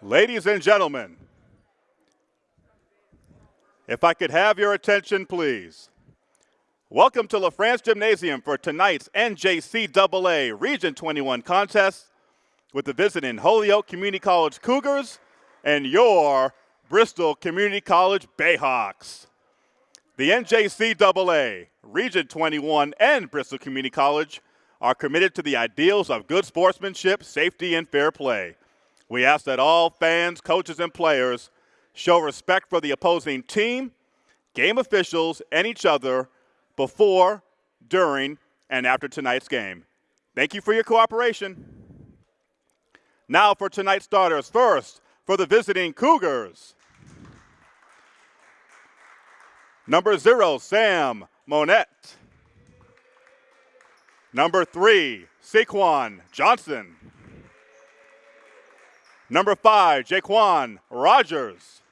Ladies and gentlemen, if I could have your attention, please. Welcome to LaFrance Gymnasium for tonight's NJCAA Region 21 contest with the visiting Holyoke Community College Cougars and your Bristol Community College Bayhawks. The NJCAA, Region 21, and Bristol Community College are committed to the ideals of good sportsmanship, safety, and fair play. We ask that all fans, coaches, and players show respect for the opposing team, game officials, and each other before, during, and after tonight's game. Thank you for your cooperation. Now for tonight's starters. First, for the visiting Cougars. Number zero, Sam Monette. Number three, Saquon Johnson. Number five, Jaquan Rogers.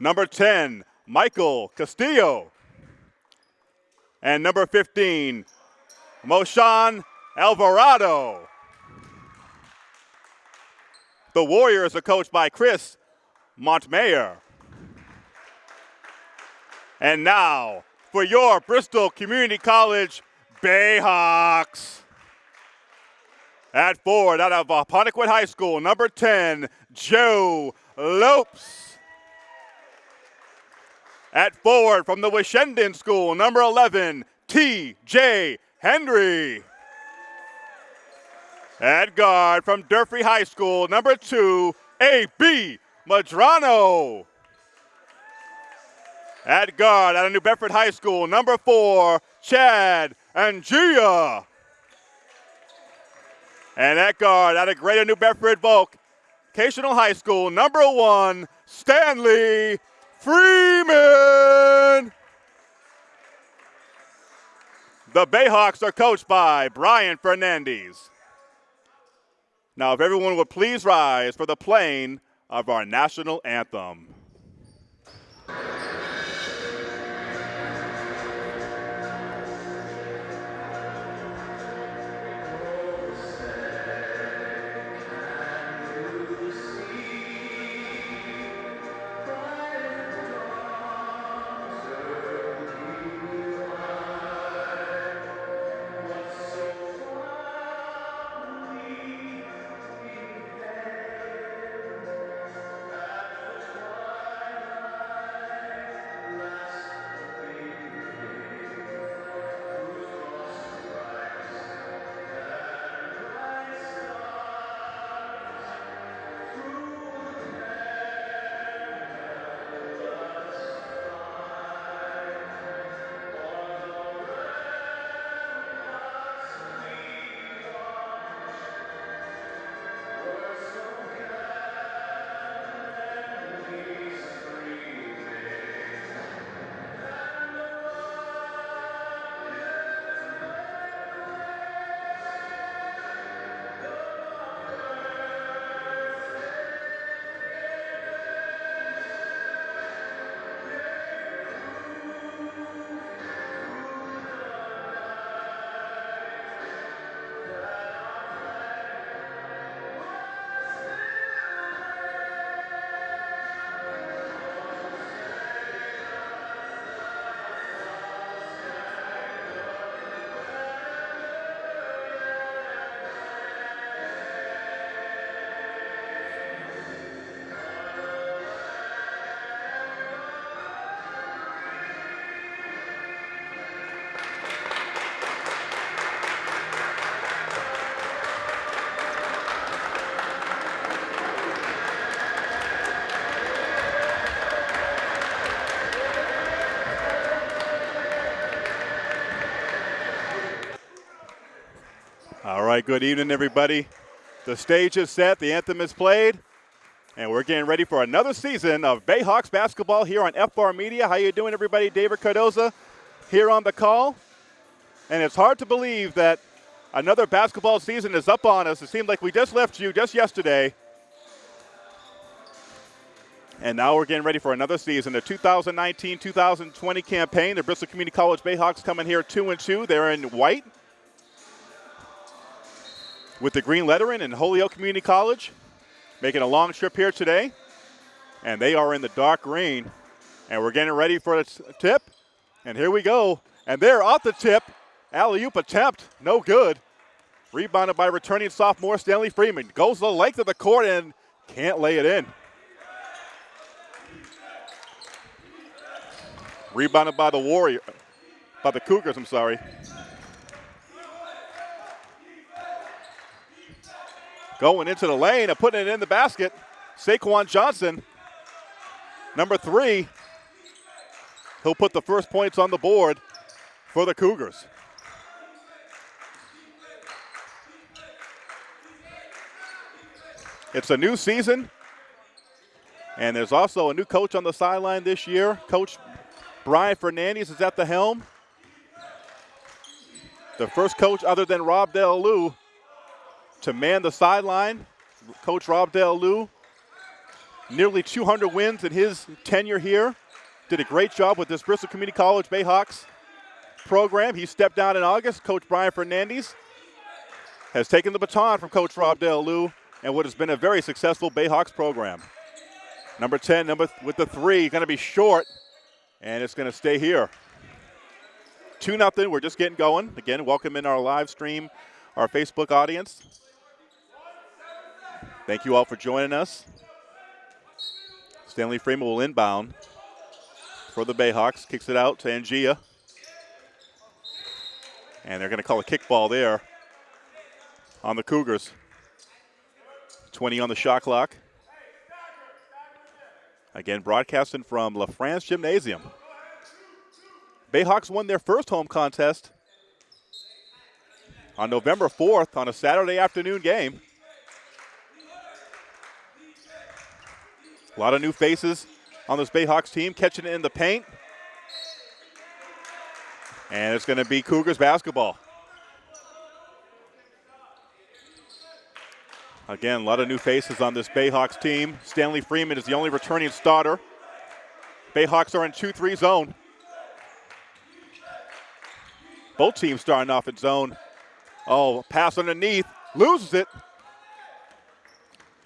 Number 10, Michael Castillo. And number 15, Moshan Alvarado. The Warriors are coached by Chris Montmayor. And now, for your Bristol Community College Bayhawks. At forward, out of uh, Apponequet High School, number 10, Joe Lopes. At forward from the Washenden School, number 11, T.J. Henry. At guard from Durfee High School, number two, A.B. Madrano. At guard out of New Bedford High School, number four, Chad Angia. And that guard out of Greater New Bedford Volk, Vocational High School, number one, Stanley Freeman. The Bayhawks are coached by Brian Fernandez. Now, if everyone would please rise for the playing of our national anthem. Good evening, everybody. The stage is set, the anthem is played, and we're getting ready for another season of Bayhawks basketball here on FR Media. How you doing, everybody? David Cardoza here on the call. And it's hard to believe that another basketball season is up on us. It seemed like we just left you just yesterday. And now we're getting ready for another season, the 2019-2020 campaign. The Bristol Community College Bayhawks coming here two and two. They're in white with the green lettering in Holyoke Community College. making a long trip here today, and they are in the dark green. And we're getting ready for the tip, and here we go. And they're off the tip. Alley-oop attempt, no good. Rebounded by returning sophomore Stanley Freeman. Goes the length of the court and can't lay it in. Rebounded by the Warrior, by the Cougars, I'm sorry. Going into the lane and putting it in the basket. Saquon Johnson, number three. He'll put the first points on the board for the Cougars. It's a new season, and there's also a new coach on the sideline this year. Coach Brian Fernandez is at the helm. The first coach other than Rob Del Lou to man the sideline. Coach Rob Del Lou, nearly 200 wins in his tenure here. Did a great job with this Bristol Community College Bayhawks program. He stepped down in August. Coach Brian Fernandez has taken the baton from Coach Rob Del Lou and what has been a very successful Bayhawks program. Number 10, number th with the three, going to be short, and it's going to stay here. 2 nothing. We're just getting going. Again, welcome in our live stream, our Facebook audience. Thank you all for joining us. Stanley Freeman will inbound for the Bayhawks. Kicks it out to Angia. And they're going to call a kickball there on the Cougars. 20 on the shot clock. Again, broadcasting from La France Gymnasium. Bayhawks won their first home contest on November 4th on a Saturday afternoon game. A lot of new faces on this Bayhawks team catching it in the paint. And it's going to be Cougars basketball. Again, a lot of new faces on this Bayhawks team. Stanley Freeman is the only returning starter. Bayhawks are in 2-3 zone. Both teams starting off in zone. Oh, pass underneath, loses it.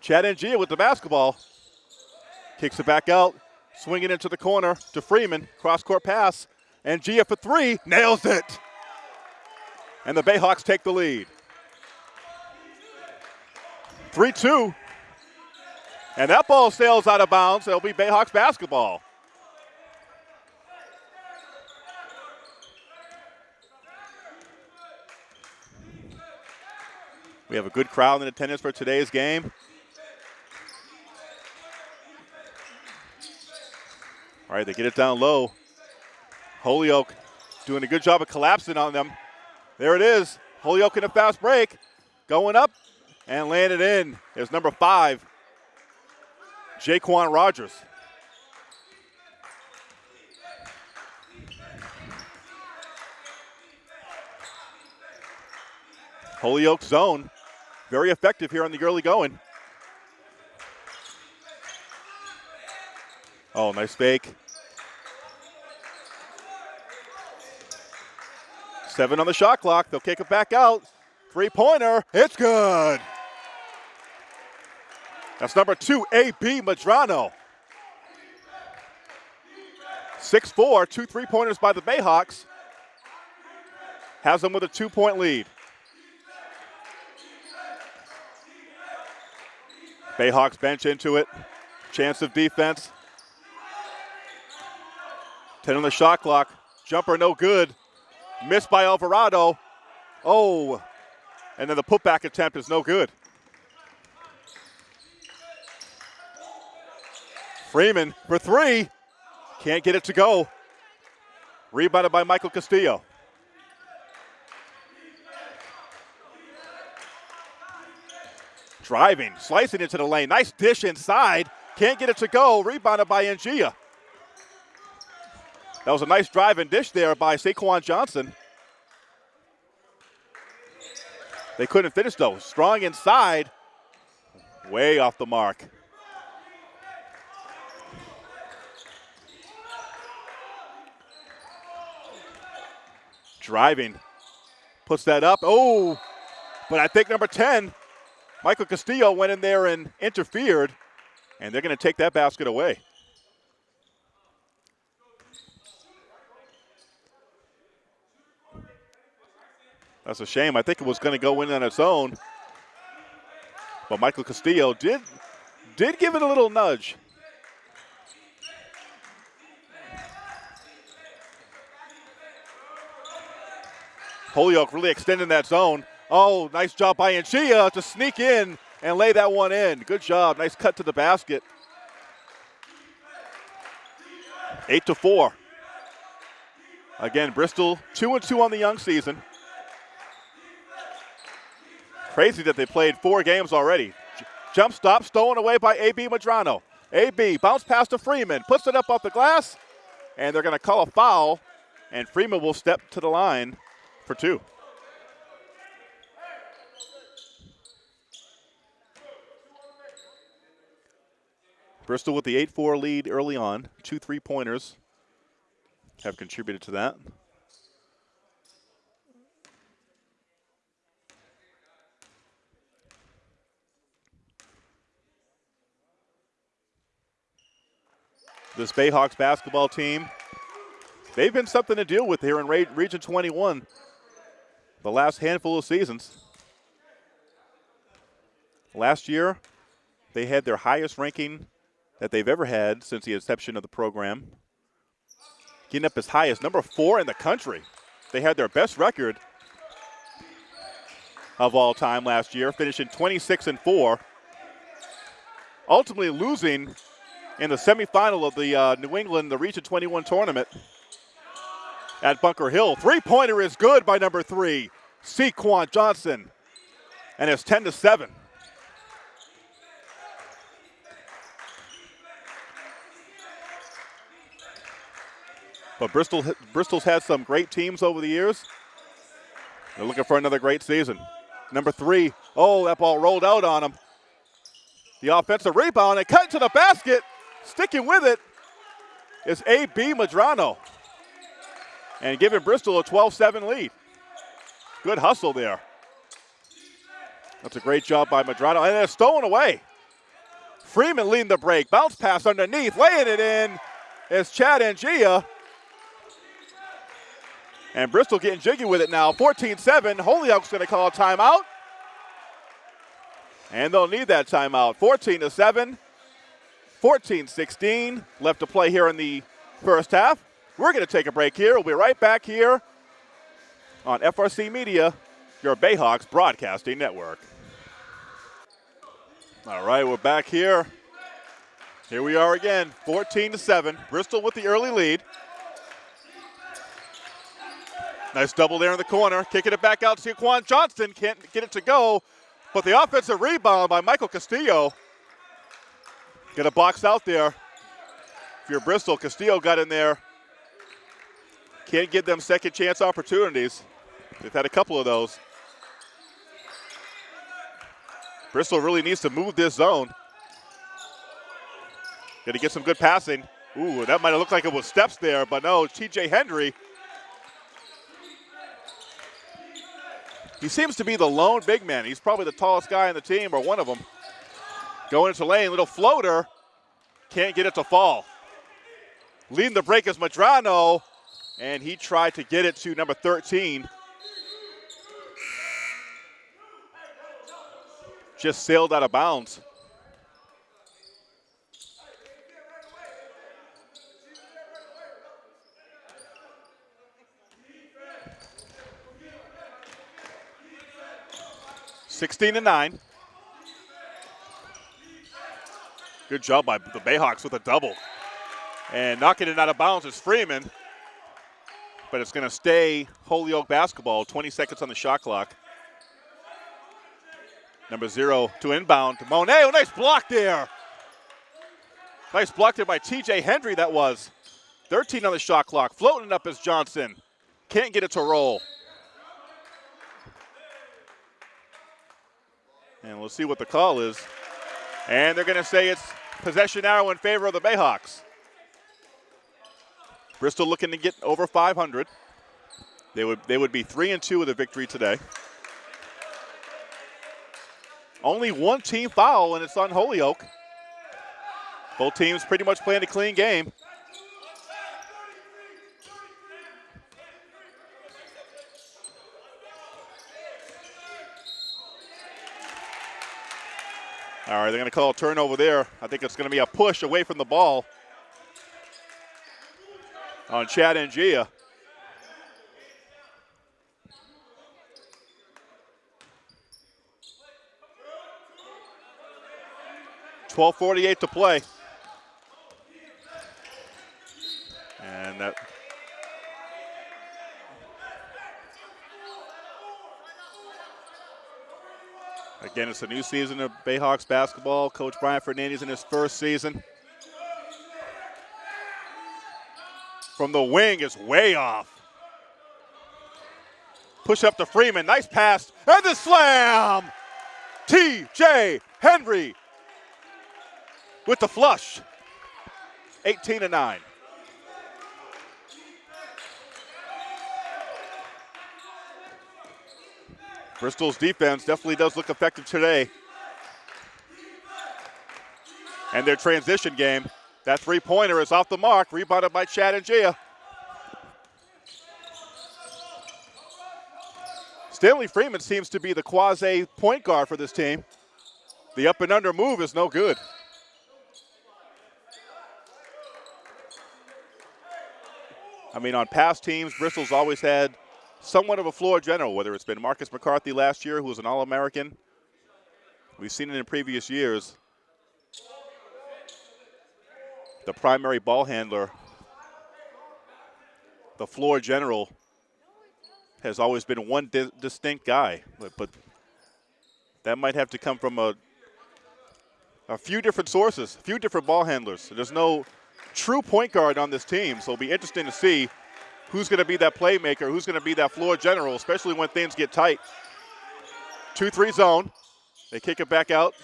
Chad Ngia with the basketball. Kicks it back out, swinging into the corner to Freeman. Cross-court pass, Ngia for three, nails it. And the Bayhawks take the lead. 3 2. And that ball sails out of bounds. It'll be Bayhawks basketball. We have a good crowd in attendance for today's game. All right, they get it down low. Holyoke doing a good job of collapsing on them. There it is. Holyoke in a fast break. Going up, and landed in is number five, Jaquan Rogers. Holyoke zone, very effective here on the early going. Oh, nice fake. Seven on the shot clock. They'll kick it back out. Three pointer. It's good. That's number two, A.B. Madrano. 6-4, two three-pointers by the Bayhawks. Has them with a two-point lead. Bayhawks bench into it. Chance of defense. 10 on the shot clock. Jumper no good. Missed by Alvarado. Oh, and then the putback attempt is no good. Freeman for three. Can't get it to go. Rebounded by Michael Castillo. Driving, slicing into the lane. Nice dish inside. Can't get it to go. Rebounded by Ngia. That was a nice drive and dish there by Saquon Johnson. They couldn't finish though. Strong inside. Way off the mark. Driving. Puts that up. Oh, but I think number 10 Michael Castillo went in there and interfered, and they're going to take that basket away. That's a shame. I think it was going to go in on its own. But Michael Castillo did did give it a little nudge. Holyoke really extending that zone. Oh, nice job by Ngia to sneak in and lay that one in. Good job. Nice cut to the basket. Eight to four. Again, Bristol two and two on the young season. Crazy that they played four games already. Jump stop stolen away by AB Madrano. AB bounce pass to Freeman, puts it up off the glass, and they're going to call a foul, and Freeman will step to the line for two. Bristol with the 8 4 lead early on. Two three pointers have contributed to that. This Bayhawks basketball team. They've been something to deal with here in Region 21 the last handful of seasons. Last year, they had their highest ranking that they've ever had since the inception of the program. Getting up as high as number four in the country. They had their best record of all time last year, finishing 26 and 4. Ultimately losing in the semifinal of the uh, New England, the Region 21 tournament at Bunker Hill. Three pointer is good by number three, Saquon Johnson. And it's 10 to 7. But Bristol, Bristol's had some great teams over the years. They're looking for another great season. Number three, oh, that ball rolled out on him. The offensive rebound and cut to the basket. Sticking with it is A.B. Madrano and giving Bristol a 12-7 lead. Good hustle there. That's a great job by Madrano. And it's stolen away. Freeman leading the break. Bounce pass underneath. Laying it in is Chad Ngia. And Bristol getting jiggy with it now. 14-7. Holyoke's going to call a timeout. And they'll need that timeout. 14 to 7. 14-16 left to play here in the first half. We're going to take a break here. We'll be right back here on FRC Media, your Bayhawks broadcasting network. All right, we're back here. Here we are again, 14 to 7. Bristol with the early lead. Nice double there in the corner. Kicking it back out to Quan Johnston. Can't get it to go. But the offensive rebound by Michael Castillo Get a box out there. If you're Bristol, Castillo got in there. Can't give them second chance opportunities. They've had a couple of those. Bristol really needs to move this zone. Got to get some good passing. Ooh, that might have looked like it was steps there, but no, TJ Hendry. He seems to be the lone big man. He's probably the tallest guy on the team, or one of them. Going into lane, little floater. Can't get it to fall. Leading the break is Madrano, and he tried to get it to number 13. Just sailed out of bounds. Sixteen to nine. Good job by the Bayhawks with a double. And knocking it out of bounds is Freeman. But it's going to stay Holyoke basketball. 20 seconds on the shot clock. Number zero to inbound. Monette, oh, nice block there. Nice block there by TJ Hendry, that was. 13 on the shot clock. Floating up is Johnson. Can't get it to roll. And we'll see what the call is. And they're going to say it's possession arrow in favor of the Bayhawks. Bristol looking to get over 500. They would they would be three and two with a victory today. Only one team foul, and it's on Holyoke. Both teams pretty much playing a clean game. All right, they're going to call a turnover there. I think it's going to be a push away from the ball on Chad Ngia. Twelve forty-eight to play, and that Again, it's a new season of Bayhawks basketball. Coach Brian Fernandez in his first season. From the wing is way off. Push up to Freeman. Nice pass. And the slam. TJ Henry with the flush. 18 to 9. Bristol's defense definitely does look effective today. And their transition game, that three pointer is off the mark, rebounded by Chad Ngia. Stanley Freeman seems to be the quasi point guard for this team. The up and under move is no good. I mean, on past teams, Bristol's always had somewhat of a floor general, whether it's been Marcus McCarthy last year, who was an All American. We've seen it in previous years. The primary ball handler, the floor general, has always been one di distinct guy. But, but that might have to come from a, a few different sources, a few different ball handlers. There's no true point guard on this team, so it'll be interesting to see who's going to be that playmaker, who's going to be that floor general, especially when things get tight. 2 3 zone. They kick it back out.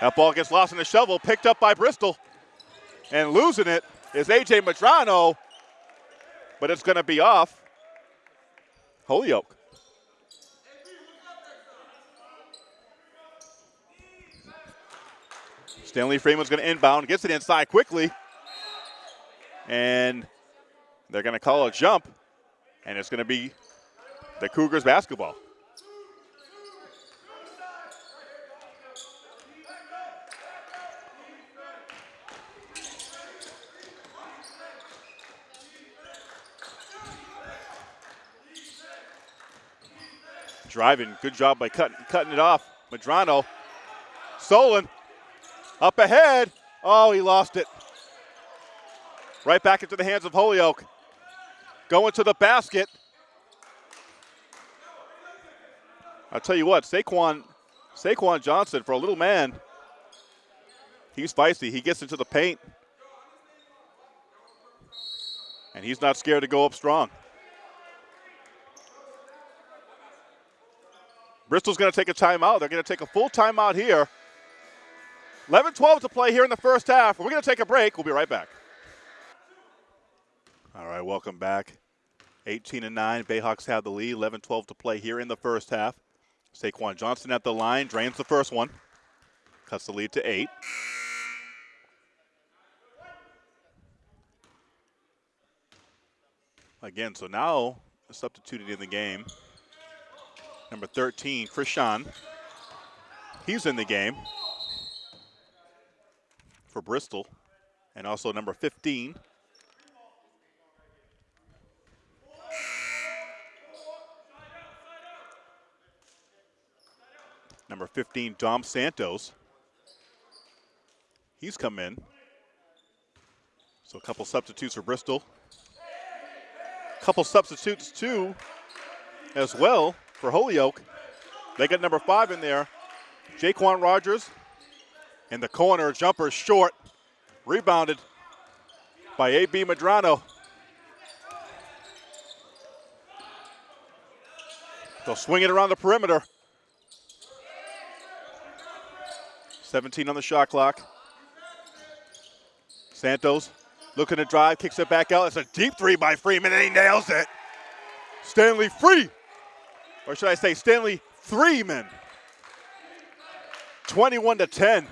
That ball gets lost in the shovel, picked up by Bristol. And losing it is A.J. Madrano, but it's going to be off Holyoke. Stanley Freeman's going to inbound, gets it inside quickly and they're going to call a jump, and it's going to be the Cougars basketball. Driving, good job by cutting, cutting it off. Madrano, Solon, up ahead. Oh, he lost it. Right back into the hands of Holyoke. Going to the basket. I'll tell you what, Saquon, Saquon Johnson, for a little man, he's feisty. He gets into the paint. And he's not scared to go up strong. Bristol's going to take a timeout. They're going to take a full timeout here. 11 12 to play here in the first half. We're going to take a break. We'll be right back. All right, welcome back. 18 and 9. Bayhawks have the lead. 11 12 to play here in the first half. Saquon Johnson at the line, drains the first one, cuts the lead to eight. Again, so now substituted in the game. Number 13, Krishan. He's in the game for Bristol. And also number 15, Number 15, Dom Santos. He's come in. So a couple substitutes for Bristol. A couple substitutes too, as well for Holyoke. They got number five in there, Jaquan Rogers. In the corner, jumper short, rebounded by A.B. Madrano. They'll swing it around the perimeter. 17 on the shot clock. Santos looking to drive, kicks it back out. It's a deep three by Freeman, and he nails it. Stanley free. Or should I say Stanley Freeman. 21 to 10.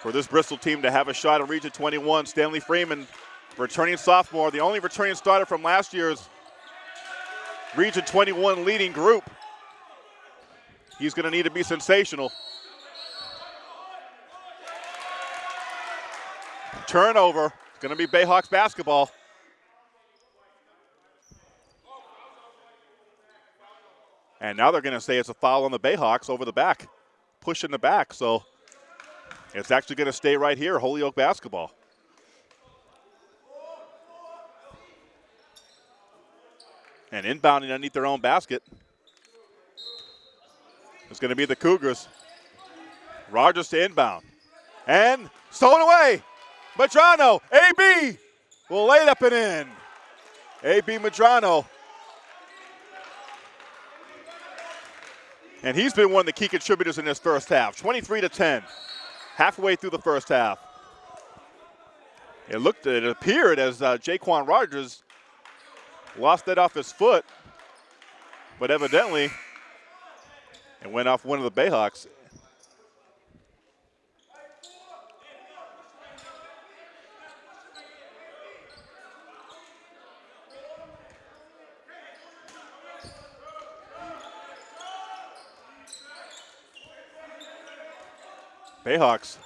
For this Bristol team to have a shot at Region 21, Stanley Freeman, returning sophomore, the only returning starter from last year's Region 21 leading group. He's going to need to be sensational. Turnover. It's going to be Bayhawks basketball. And now they're going to say it's a foul on the Bayhawks over the back, pushing the back. So it's actually going to stay right here, Holyoke basketball. And inbounding underneath their own basket is going to be the Cougars. Rogers to inbound. And stolen away. Madrano, AB will lay it up and in. AB Madrano And he's been one of the key contributors in this first half. 23 to 10, halfway through the first half. It looked, it appeared as uh, Jaquan Rogers lost that off his foot, but evidently it went off one of the Bayhawks. Bayhawks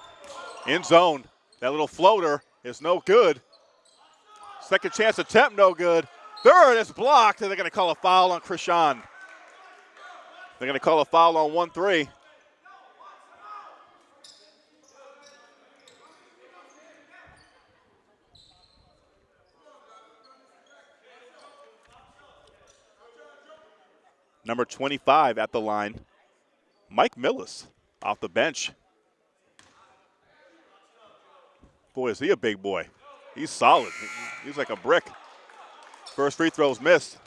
in zone. That little floater is no good. Second chance attempt, no good. Third is blocked, and they're going to call a foul on Krishan. They're going to call a foul on 1 3. Number 25 at the line, Mike Millis off the bench. Boy, is he a big boy. He's solid. He's like a brick. First free throw's missed.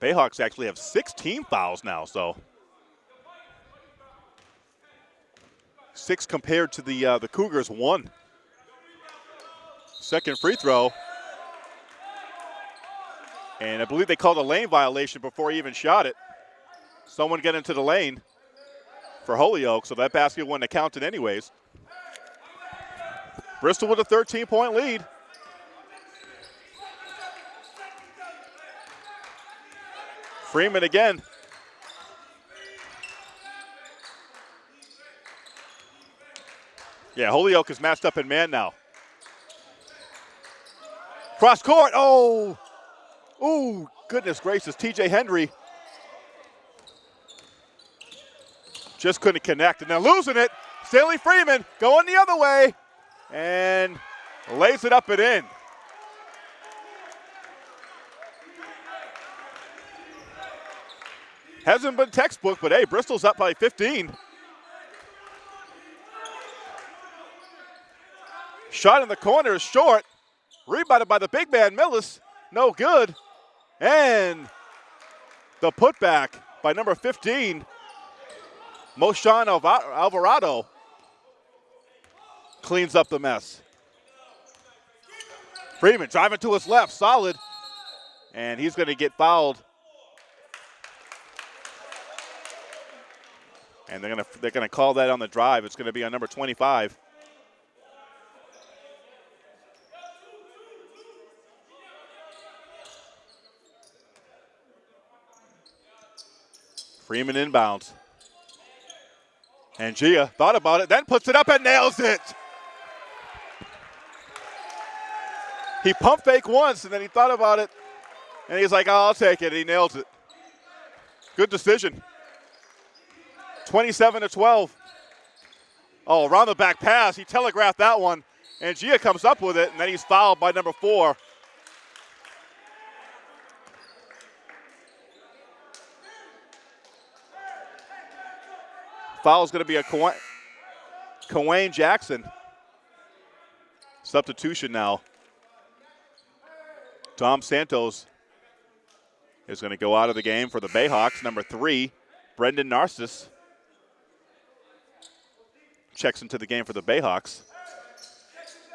Bayhawks actually have 16 fouls now, so six compared to the uh, the Cougars one. Second free throw, and I believe they called a lane violation before he even shot it. Someone get into the lane for Holyoke, so that basket wouldn't have counted anyways. Bristol with a 13 point lead. Freeman again. Yeah, Holyoke is matched up in man now. Cross court. Oh, oh, goodness gracious. TJ Henry Just couldn't connect. And now losing it, Stanley Freeman going the other way and lays it up and in. Hasn't been textbook, but hey, Bristol's up by 15. Shot in the corner is short. Rebounded by the big man, Millis. No good. And the putback by number 15, Moshan Alvarado cleans up the mess. Freeman driving to his left, solid. And he's going to get fouled. And they're going to they're to call that on the drive. It's going to be on number 25. Freeman inbounds. Ngia thought about it, then puts it up and nails it. He pump fake once and then he thought about it and he's like, oh, I'll take it. He nails it. Good decision. 27 to 12. Oh, around the back pass. He telegraphed that one. Ngia comes up with it, and then he's fouled by number four. Foul is going to be a Kawane Jackson. Substitution now. Tom Santos is going to go out of the game for the Bayhawks. Number three, Brendan Narcissus checks into the game for the Bayhawks.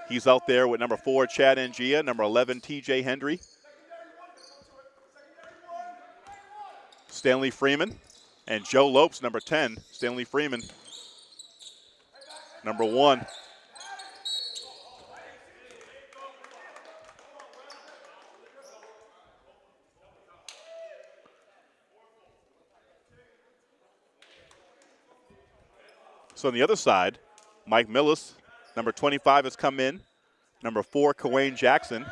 He's out there with number four, Chad Ngia, number 11, TJ Hendry. Stanley Freeman and Joe Lopes, number 10. Stanley Freeman, number one. So on the other side, Mike Millis, number 25, has come in. Number four, Kawane Jackson.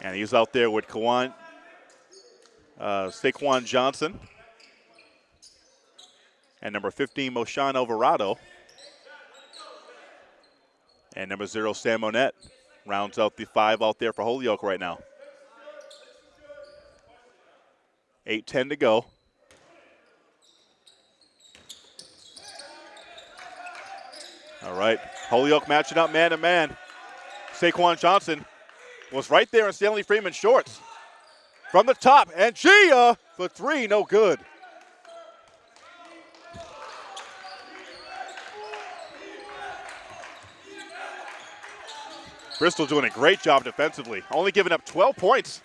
And he's out there with Kawan, uh, Saquon Johnson. And number 15, Moshan Alvarado. And number zero, Sam Monette rounds out the five out there for Holyoke right now. 8-10 to go. All right, Holyoke matching up man to man. Saquon Johnson was right there in Stanley Freeman shorts. From the top, Ngia for three, no good. Bristol doing a great job defensively, only giving up 12 points.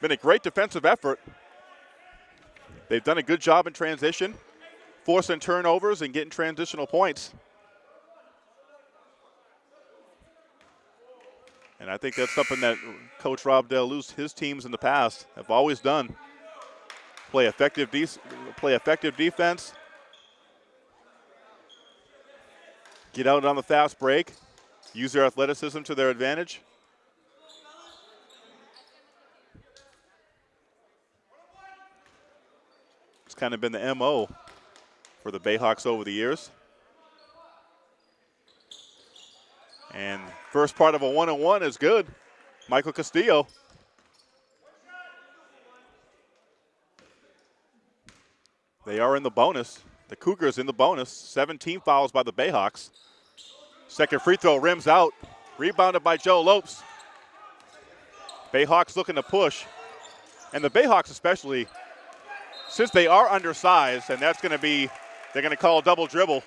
Been a great defensive effort. They've done a good job in transition, forcing turnovers and getting transitional points. And I think that's something that Coach Rob Deluse, his teams in the past have always done. Play effective, play effective defense. Get out on the fast break. Use their athleticism to their advantage. It's kind of been the MO for the Bayhawks over the years. And first part of a one on one is good. Michael Castillo. They are in the bonus. The Cougars in the bonus. 17 fouls by the Bayhawks. Second free throw rims out. Rebounded by Joe Lopes. Bayhawks looking to push. And the Bayhawks especially, since they are undersized, and that's going to be, they're going to call a double dribble.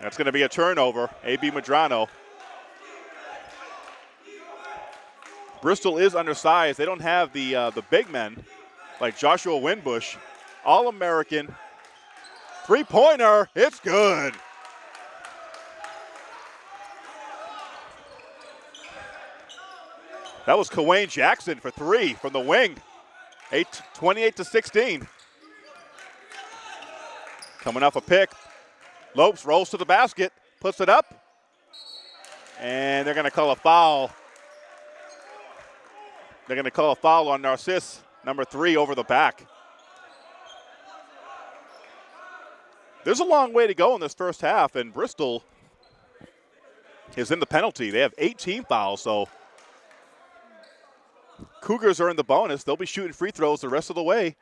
That's going to be a turnover. A.B. Madrano. Bristol is undersized. They don't have the uh, the big men like Joshua Winbush. All American. Three pointer. It's good. That was Kawane Jackson for three from the wing. Eight, 28 to 16. Coming off a pick. Lopes rolls to the basket, puts it up, and they're going to call a foul. They're going to call a foul on Narcisse, number three, over the back. There's a long way to go in this first half, and Bristol is in the penalty. They have 18 fouls, so Cougars are in the bonus. They'll be shooting free throws the rest of the way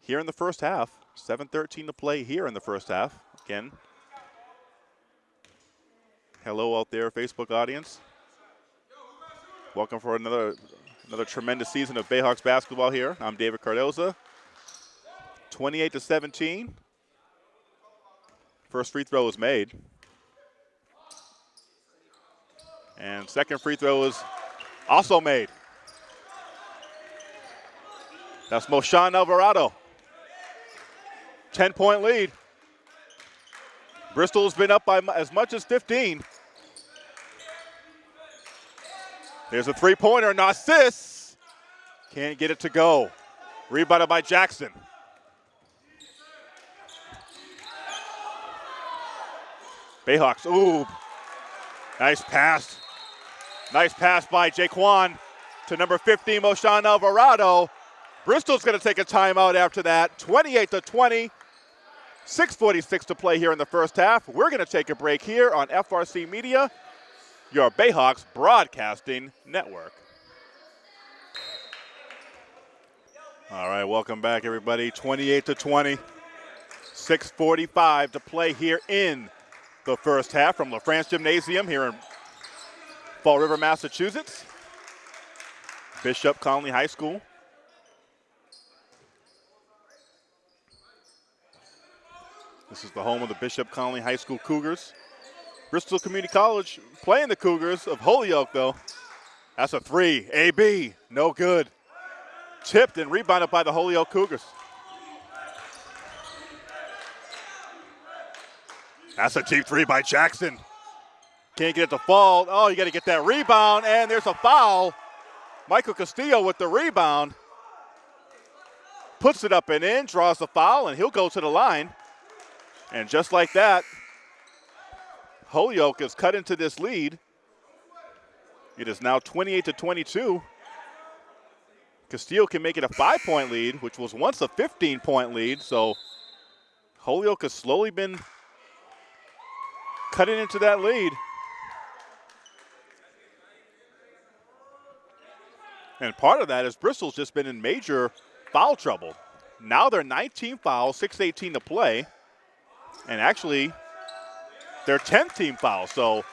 here in the first half. 7.13 to play here in the first half. Again, hello out there, Facebook audience. Welcome for another another tremendous season of Bayhawks basketball here. I'm David Cardoza. 28 to 17. First free throw is made. And second free throw is also made. That's Moshan Alvarado. 10 point lead. Bristol's been up by as much as 15. There's a three pointer, Narcisse. Can't get it to go. Rebounded by Jackson. Bayhawks, ooh. Nice pass. Nice pass by Jaquan to number 15, Moshan Alvarado. Bristol's going to take a timeout after that. 28 to 20. 6.46 to play here in the first half. We're going to take a break here on FRC Media, your Bayhawks Broadcasting Network. All right, welcome back, everybody. 28 to 20. 6.45 to play here in the first half from LaFrance Gymnasium here in Fall River, Massachusetts. Bishop Connolly High School. This is the home of the Bishop Connolly High School Cougars. Bristol Community College playing the Cougars of Holyoke, though. That's a three. AB, no good. Tipped and rebounded by the Holyoke Cougars. That's a deep three by Jackson. Can't get it to fall. Oh, you got to get that rebound, and there's a foul. Michael Castillo with the rebound. Puts it up and in, draws the foul, and he'll go to the line. And just like that, Holyoke is cut into this lead. It is now 28 to 22. Castillo can make it a five point lead, which was once a 15 point lead. So Holyoke has slowly been cutting into that lead. And part of that is Bristol's just been in major foul trouble. Now they're 19 fouls, 6.18 to play. And actually, their 10th team foul. So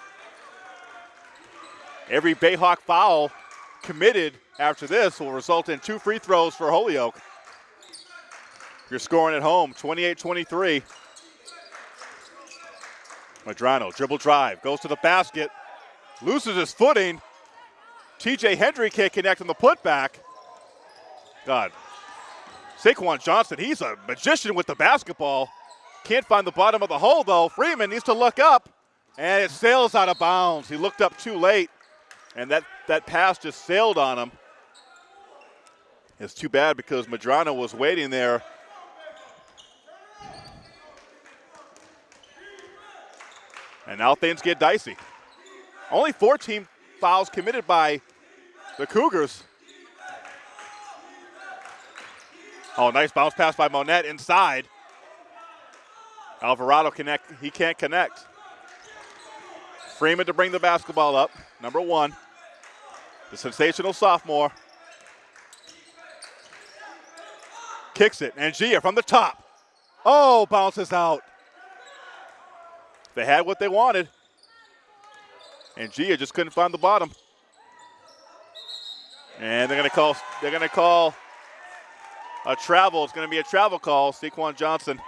every Bayhawk foul committed after this will result in two free throws for Holyoke. You're scoring at home, 28-23. Madrano, dribble drive, goes to the basket, loses his footing. TJ Hendry can't connect on the putback. God. Saquon Johnson, he's a magician with the basketball. Can't find the bottom of the hole, though. Freeman needs to look up, and it sails out of bounds. He looked up too late, and that, that pass just sailed on him. It's too bad because Madrano was waiting there. And now things get dicey. Only 14 fouls committed by the Cougars. Oh, nice bounce pass by Monette inside. Alvarado connect. He can't connect. Freeman to bring the basketball up. Number one, the sensational sophomore. Kicks it, Ngia from the top. Oh, bounces out. They had what they wanted. Ngia just couldn't find the bottom. And they're gonna call they're gonna call a travel. It's gonna be a travel call. Saquon Johnson.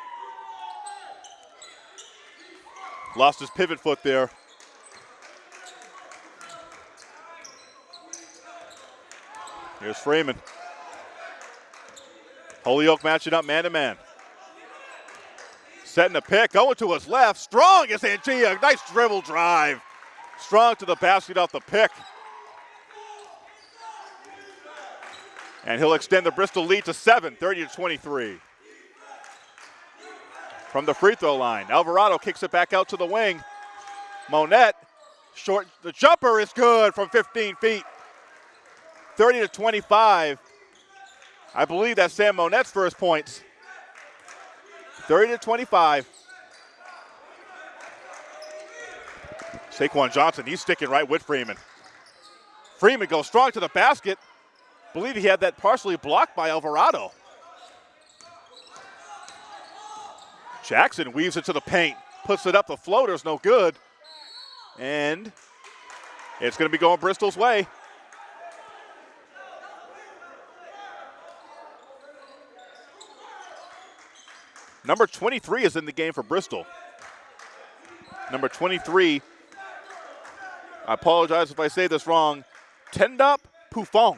Lost his pivot foot there. Here's Freeman. Holyoke matching up man to man. Setting the pick, going to his left. Strong is Ngia. Nice dribble drive. Strong to the basket off the pick. And he'll extend the Bristol lead to seven, 30 to 23 from the free throw line. Alvarado kicks it back out to the wing. Monette, short, the jumper is good from 15 feet. 30 to 25. I believe that's Sam Monette's first points. 30 to 25. Saquon Johnson, he's sticking right with Freeman. Freeman goes strong to the basket. Believe he had that partially blocked by Alvarado. Jackson weaves it to the paint, puts it up. The floater's no good. And it's going to be going Bristol's way. Number 23 is in the game for Bristol. Number 23, I apologize if I say this wrong, Tendop Pufong.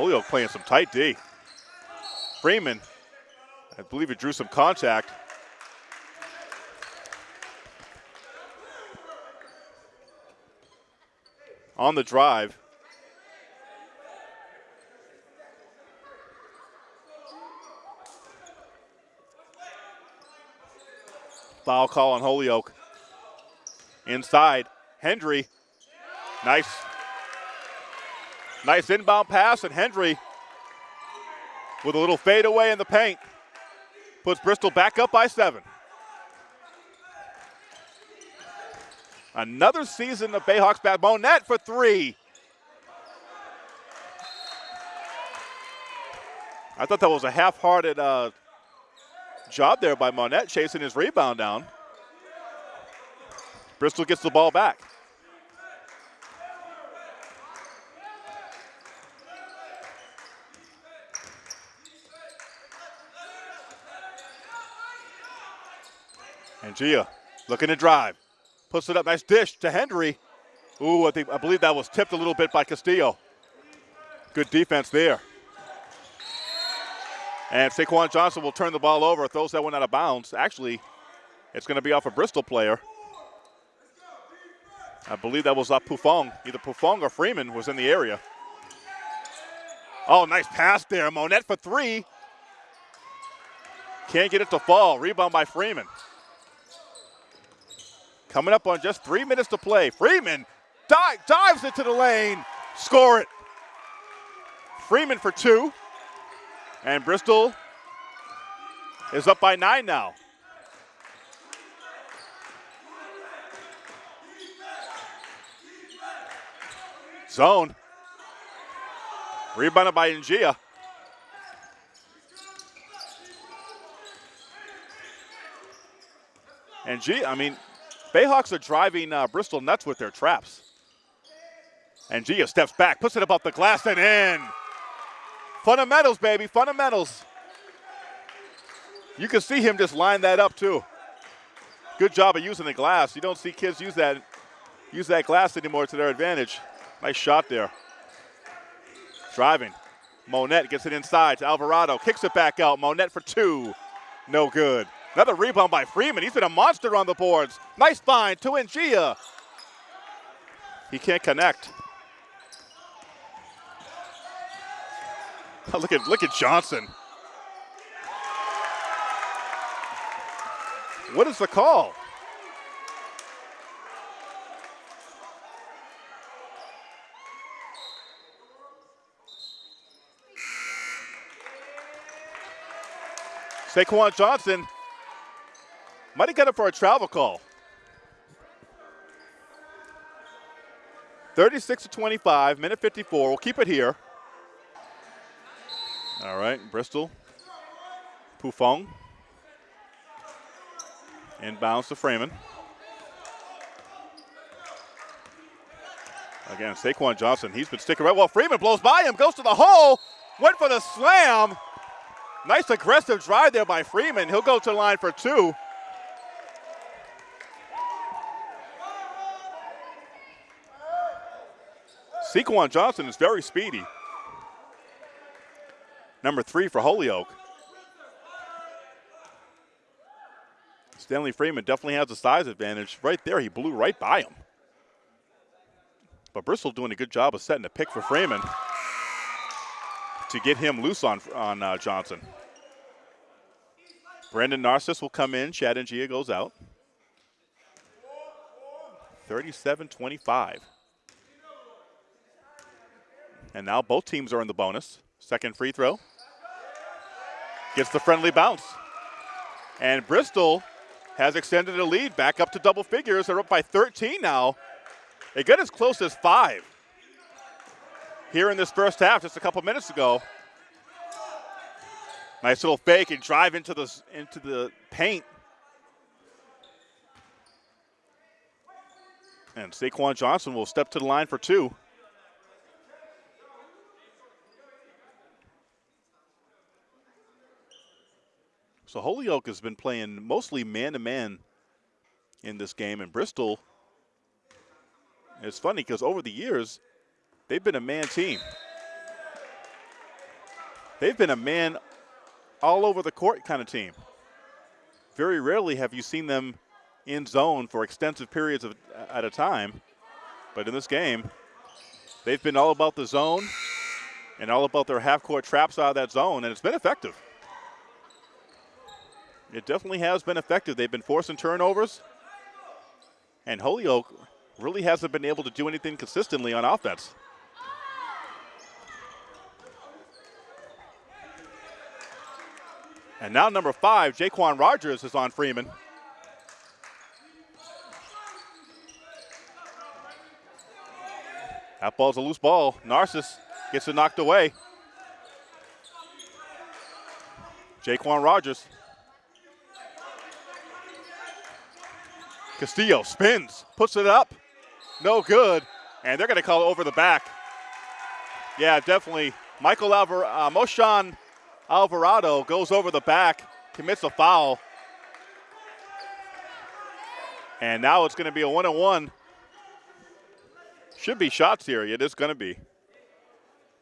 Holyoke playing some tight D. Freeman, I believe he drew some contact. On the drive. Foul call on Holyoke. Inside, Hendry. Nice Nice inbound pass, and Hendry with a little fadeaway in the paint puts Bristol back up by seven. Another season of Bayhawks bad. Monette for three. I thought that was a half-hearted uh, job there by Monette chasing his rebound down. Bristol gets the ball back. Ngia looking to drive. Puts it up. Nice dish to Hendry. Ooh, I, think, I believe that was tipped a little bit by Castillo. Good defense there. And Saquon Johnson will turn the ball over, throws that one out of bounds. Actually, it's going to be off a Bristol player. I believe that was uh, Pufong. Either Pufong or Freeman was in the area. Oh, nice pass there. Monette for three. Can't get it to fall. Rebound by Freeman. Coming up on just three minutes to play. Freeman dives into the lane. Score it. Freeman for two. And Bristol is up by nine now. Zone. Rebounded by Ngia. G, I mean, Bayhawks are driving uh, Bristol nuts with their traps. Ngia steps back, puts it above the glass and in. Fundamentals, baby, fundamentals. You can see him just line that up too. Good job of using the glass. You don't see kids use that use that glass anymore to their advantage. Nice shot there. Driving. Monette gets it inside to Alvarado. Kicks it back out. Monette for two. No good. Another rebound by Freeman. He's been a monster on the boards. Nice find to Ngia. He can't connect. look at look at Johnson. What is the call? Saquon Johnson might have got it for a travel call. 36 to 25, minute 54. We'll keep it here. All right, Bristol. Pufong. Inbounds to Freeman. Again, Saquon Johnson, he's been sticking right. Well, Freeman blows by him, goes to the hole, went for the slam. Nice aggressive drive there by Freeman. He'll go to the line for two. Saquon Johnson is very speedy. Number three for Holyoke. Stanley Freeman definitely has a size advantage. Right there, he blew right by him. But Bristol doing a good job of setting a pick for Freeman to get him loose on, on uh, Johnson. Brandon Narcissus will come in. Chad Ngia goes out. 37-25. And now both teams are in the bonus. Second free throw. Gets the friendly bounce. And Bristol has extended a lead back up to double figures. They're up by 13 now. They get as close as five here in this first half just a couple minutes ago. Nice little fake and drive into the, into the paint. And Saquon Johnson will step to the line for two. So Holyoke has been playing mostly man-to-man in this game, and Bristol, it's funny because over the years, they've been a man team. They've been a man all over the court kind of team. Very rarely have you seen them in zone for extensive periods of, at a time. But in this game, they've been all about the zone and all about their half-court traps out of that zone, and it's been effective. It definitely has been effective. They've been forcing turnovers, and Holyoke really hasn't been able to do anything consistently on offense. And now number five, Jaquan Rogers is on Freeman. That ball's a loose ball. Narcissus gets it knocked away. Jaquan Rogers. Castillo spins, puts it up, no good, and they're going to call it over the back. Yeah, definitely. Michael Alvar- uh, Moshan Alvarado goes over the back, commits a foul. And now it's going to be a one on one. Should be shots here. It is going to be.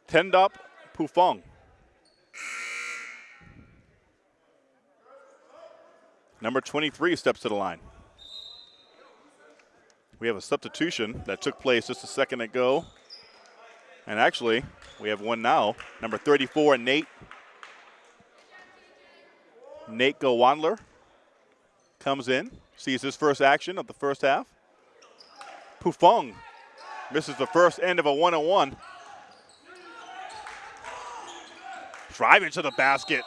Tendop Pufong. Number 23 steps to the line. We have a substitution that took place just a second ago. And actually, we have one now. Number 34, Nate. Nate Gowandler comes in, sees his first action of the first half. Pufong misses the first end of a one-on-one. Driving to the basket.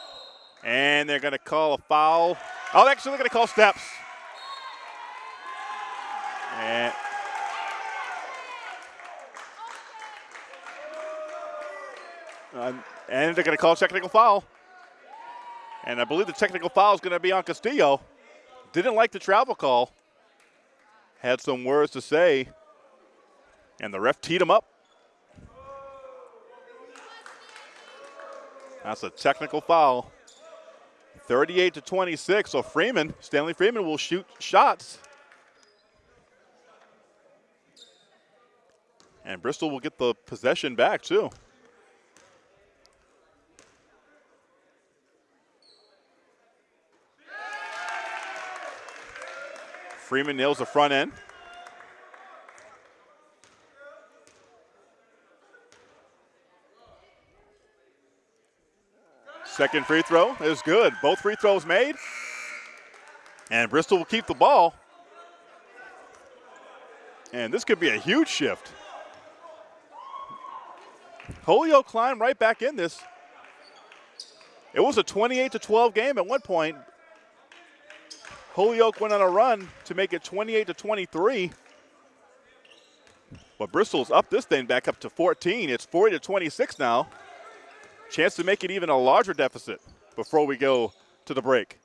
And they're going to call a foul. Oh, actually, they're going to call steps. And and they're going to call a technical foul. And I believe the technical foul is going to be on Castillo. Didn't like the travel call. Had some words to say. And the ref teed him up. That's a technical foul. 38 to 26. So Freeman, Stanley Freeman will shoot shots. And Bristol will get the possession back too. Freeman nails the front end. Second free throw is good. Both free throws made. And Bristol will keep the ball. And this could be a huge shift. Holyoke climbed right back in this. It was a 28 to 12 game at one point. Holyoke went on a run to make it 28 to 23. But Bristol's up this thing back up to 14. It's 40 to 26 now. Chance to make it even a larger deficit before we go to the break.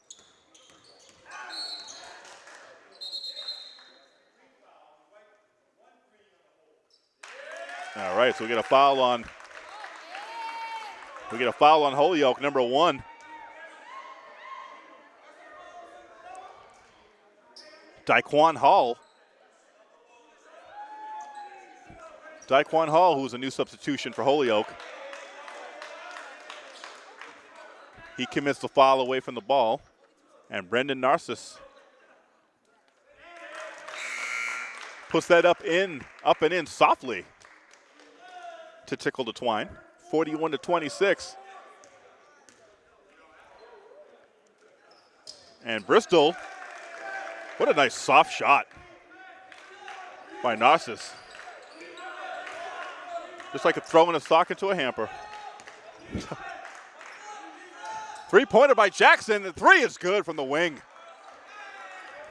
All right, so we get a foul on we get a foul on Holyoke, number one. Daquan Hall. Daquan Hall, who's a new substitution for Holyoke. He commits the foul away from the ball. And Brendan Narcissus puts that up in, up and in softly to tickle the twine. 41 to 26. And Bristol what a nice soft shot by Narcissus. Just like throwing a sock into a hamper. Three-pointer by Jackson. The three is good from the wing.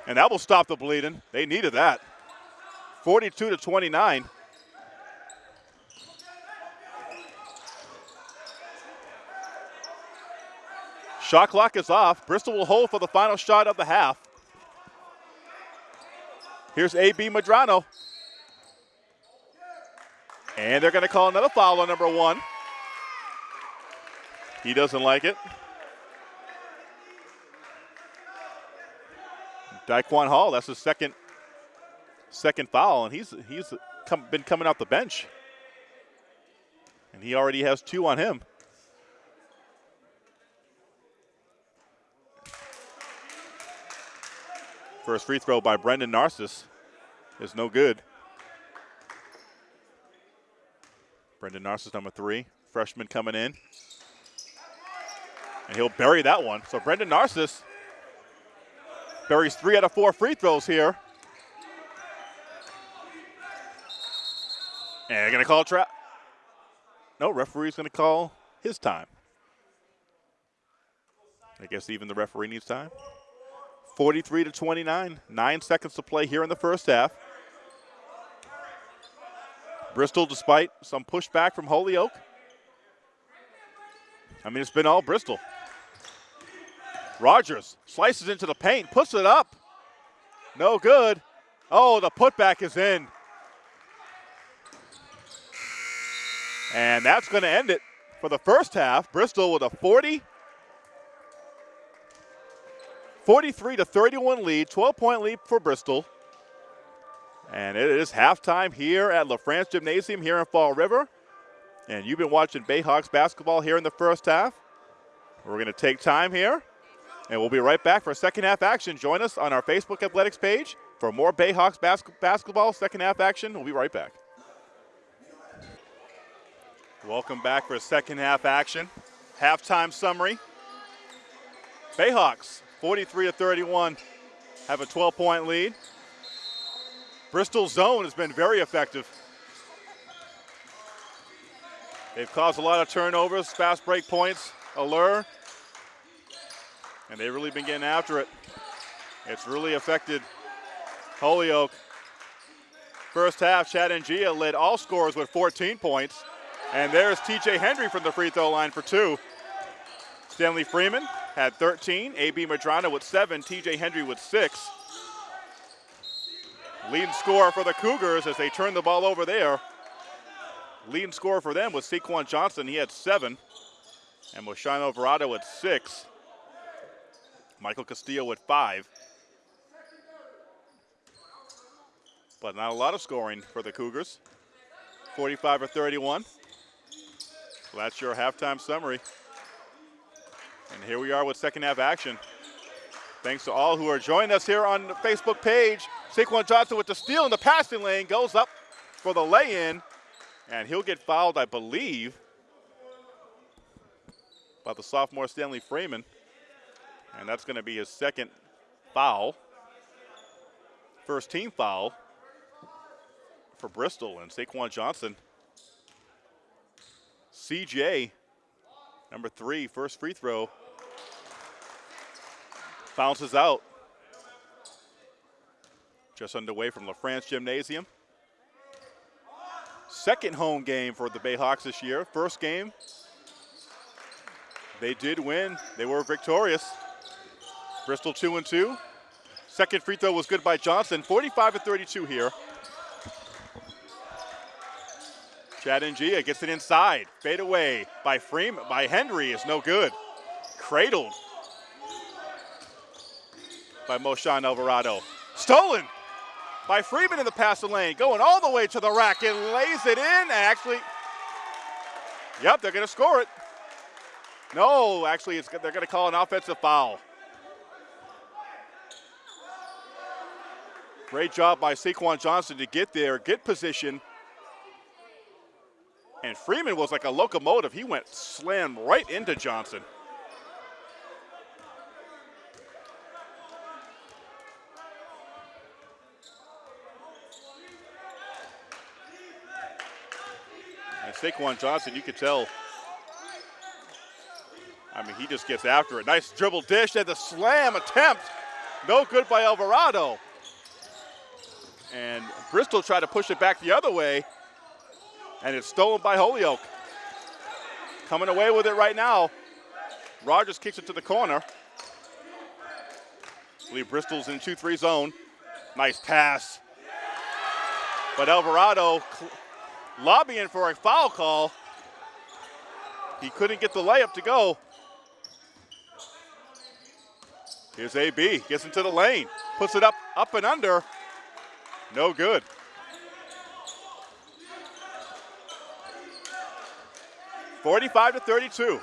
And that will stop the bleeding. They needed that. 42 to 29. Shot clock is off. Bristol will hold for the final shot of the half. Here's A.B. Madrano. And they're going to call another foul on number one. He doesn't like it. Daquan Hall, that's his second second foul, and he's he's come, been coming off the bench. And he already has two on him. First free throw by Brendan Narcissus is no good. Brendan Narcissus, number three, freshman coming in. And he'll bury that one. So Brendan Narcissus buries three out of four free throws here. And going to call trap. No, referee's going to call his time. I guess even the referee needs time. 43 to 29. Nine seconds to play here in the first half. Bristol, despite some pushback from Holyoke. I mean, it's been all Bristol. Rogers slices into the paint, puts it up. No good. Oh, the putback is in. And that's going to end it for the first half. Bristol with a 40 43 to 31 lead, 12 point lead for Bristol. And it is halftime here at LaFrance Gymnasium here in Fall River. And you've been watching Bayhawks basketball here in the first half. We're going to take time here, and we'll be right back for second half action. Join us on our Facebook Athletics page for more Bayhawks bas basketball second half action. We'll be right back. Welcome back for second half action. Halftime summary. Bayhawks 43 to 31 have a 12 point lead. Bristol zone has been very effective. They've caused a lot of turnovers, fast break points, allure, and they've really been getting after it. It's really affected Holyoke. First half, Chad Ngia led all scorers with 14 points. And there's TJ Hendry from the free throw line for two. Stanley Freeman had 13, AB Madrano with seven, TJ Hendry with six. Leading scorer for the Cougars as they turn the ball over there. Leading scorer for them was Saquon Johnson. He had seven. And Moshawn Alvarado with six. Michael Castillo with five. But not a lot of scoring for the Cougars. 45 or 31. So that's your halftime summary. And here we are with second half action. Thanks to all who are joining us here on the Facebook page. Saquon Johnson with the steal in the passing lane goes up for the lay-in, and he'll get fouled, I believe, by the sophomore Stanley Freeman. And that's going to be his second foul. First team foul for Bristol and Saquon Johnson. CJ, number three, first free throw. Bounces out. Just underway from LaFrance Gymnasium. Second home game for the Bayhawks this year. First game, they did win. They were victorious. Bristol 2 and 2. Second free throw was good by Johnson. 45 to 32 here. Chad Ngia gets it inside. Fade away by Freeman, by Hendry is no good. Cradled by Moshawn Alvarado. Stolen by Freeman in the passing lane, going all the way to the rack and lays it in. Actually, yep, they're going to score it. No, actually, they're going to call an offensive foul. Great job by Saquon Johnson to get there, get position, and Freeman was like a locomotive. He went slam right into Johnson. And Saquon Johnson, you could tell. I mean, he just gets after it. Nice dribble dish and the slam attempt. No good by Alvarado. And Bristol tried to push it back the other way and it's stolen by Holyoke. Coming away with it right now. Rogers kicks it to the corner. Believe Bristol's in 2-3 zone. Nice pass. But Alvarado lobbying for a foul call. He couldn't get the layup to go. Here's AB, gets into the lane, puts it up, up and under. No good. 45 to 32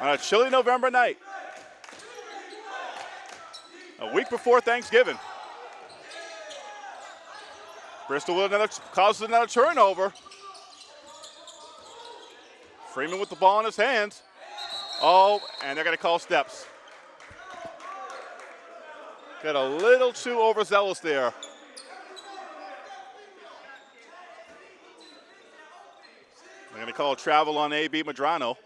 on a chilly November night. A week before Thanksgiving. Bristol with another, causes another turnover. Freeman with the ball in his hands. Oh, and they're going to call steps. Got a little too overzealous there. They're going to call travel on A.B. Madrano.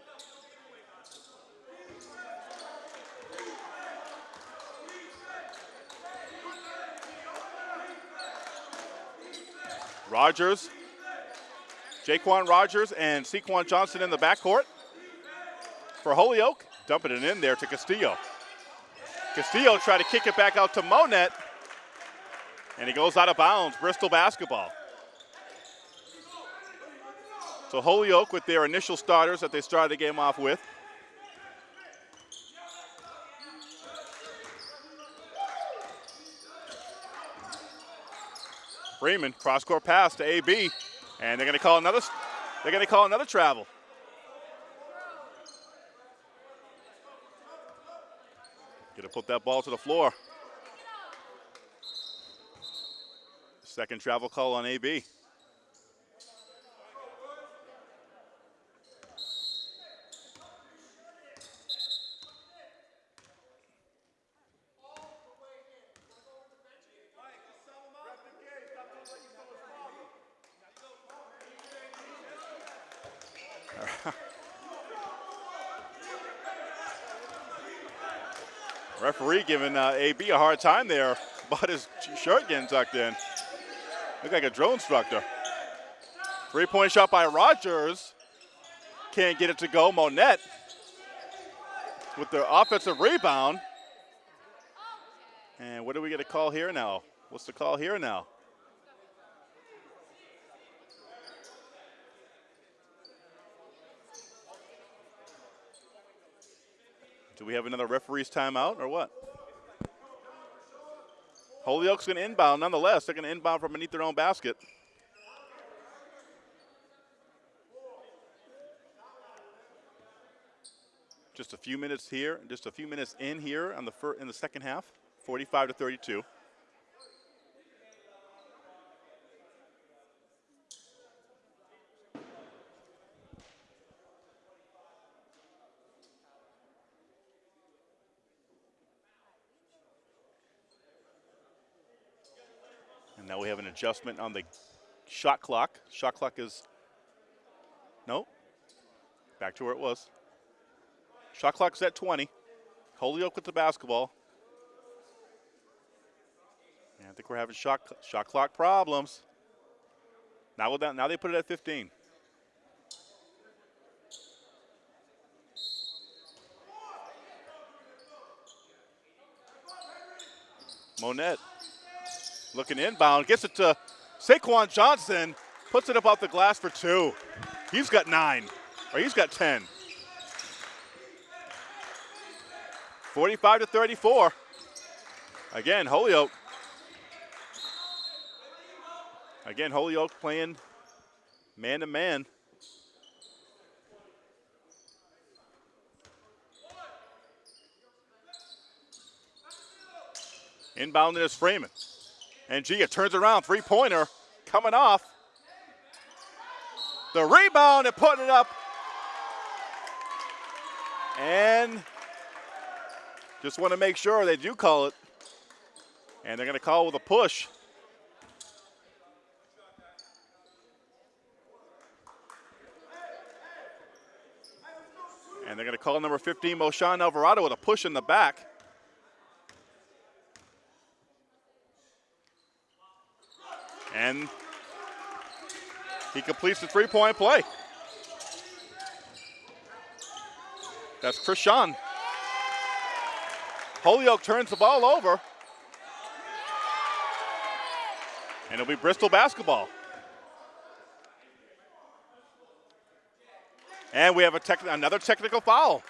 Rogers, Jaquan Rogers and Saquon Johnson in the backcourt for Holyoke. Dumping it in there to Castillo. Castillo tried to kick it back out to Monette, and he goes out of bounds. Bristol basketball. So Holyoke with their initial starters that they started the game off with. Freeman, cross-court pass to AB, and they're going to call another. They're going to call another travel. Going to put that ball to the floor. Second travel call on AB. Referee giving uh, AB a hard time there about his shirt getting tucked in. Look like a drill instructor. Three-point shot by Rogers. Can't get it to go. Monette with the offensive rebound. And what do we get a call here now? What's the call here now? Do we have another referee's timeout or what? Holyoke's going to inbound nonetheless. They're going to inbound from beneath their own basket. Just a few minutes here, just a few minutes in here on the in the second half, 45 to 32. Adjustment on the shot clock. Shot clock is, no, back to where it was. Shot clock's at 20. Holyoke with the basketball. I think we're having shot, shot clock problems. Now, with that, now they put it at 15. Monette looking inbound, gets it to Saquon Johnson, puts it up off the glass for two. He's got nine, or he's got 10. 45 to 34. Again, Holyoke. Again, Holyoke playing man to man. Inbound is Freeman. Ngia turns around, three pointer coming off. The rebound and putting it up. And just want to make sure they do call it. And they're going to call with a push. And they're going to call number 15, Moshan Alvarado, with a push in the back. And he completes the three-point play. That's Krishan. Holyoke turns the ball over. And it'll be Bristol basketball. And we have a tech, another technical foul.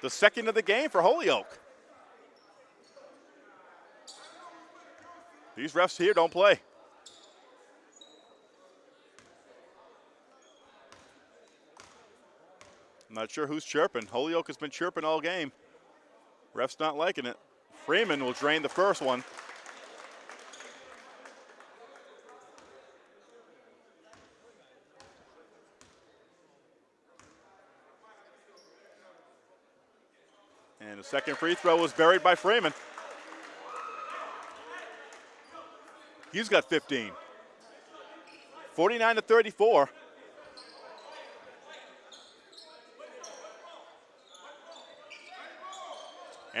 The second of the game for Holyoke. These refs here don't play. I'm not sure who's chirping. Holyoke has been chirping all game. Ref's not liking it. Freeman will drain the first one. And the second free throw was buried by Freeman. He's got 15. 49 to 34.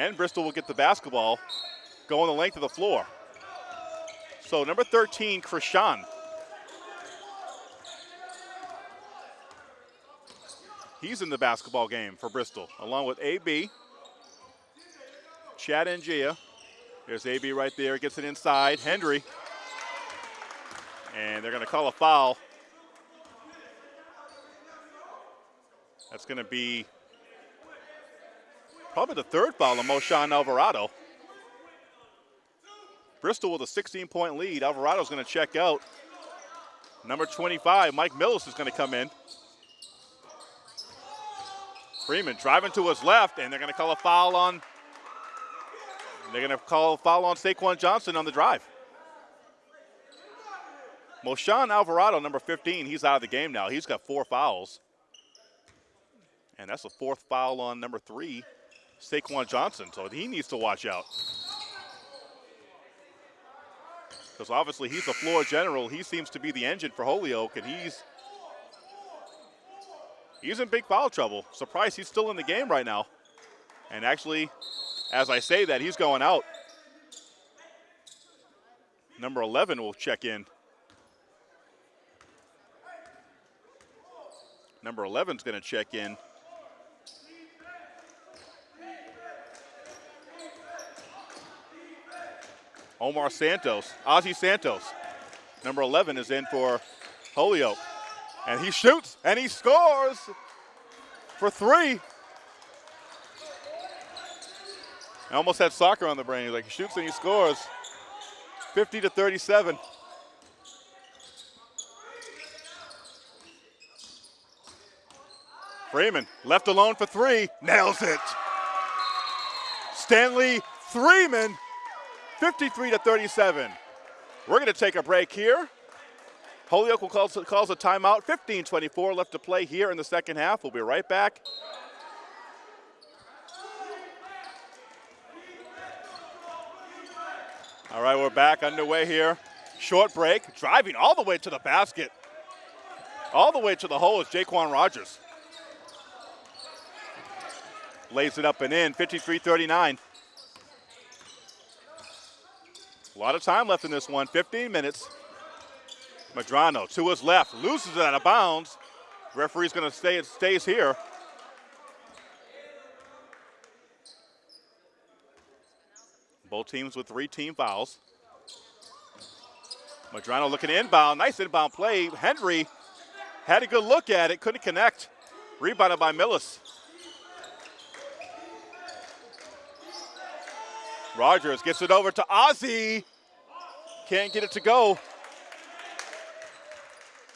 And Bristol will get the basketball going the length of the floor. So number 13, Krishan. He's in the basketball game for Bristol, along with AB, Chad Ngia. There's AB right there, gets it inside. Hendry. And they're going to call a foul. That's going to be Probably the third foul on Moshan Alvarado. Bristol with a 16 point lead. Alvarado's going to check out. Number 25, Mike Millis is going to come in. Freeman driving to his left, and they're going to call a foul on. They're going to call a foul on Saquon Johnson on the drive. Moshan Alvarado, number 15, he's out of the game now. He's got four fouls. And that's the fourth foul on number three, Saquon Johnson. So he needs to watch out. Because obviously he's a floor general. He seems to be the engine for Holyoke, and he's he's in big foul trouble. Surprised he's still in the game right now. And actually, as I say that, he's going out. Number 11 will check in. Number 11 is going to check in. Omar Santos, Ozzy Santos. Number 11 is in for Holyoke. And he shoots and he scores for three. I almost had soccer on the brain. He's like, he shoots and he scores. 50 to 37. Freeman left alone for three, nails it. Stanley Freeman, 53 to 37. We're going to take a break here. Holyoke will call, calls a timeout. 15-24 left to play here in the second half. We'll be right back. All right, we're back underway here. Short break, driving all the way to the basket. All the way to the hole is Jaquan Rogers lays it up and in, 53-39. A lot of time left in this one, 15 minutes. Madrano to his left, loses it out of bounds. Referee's going to stay, it stays here. Both teams with three team fouls. Madrano looking inbound, nice inbound play. Hendry had a good look at it, couldn't connect. Rebounded by Millis. Rogers gets it over to Ozzy. Can't get it to go.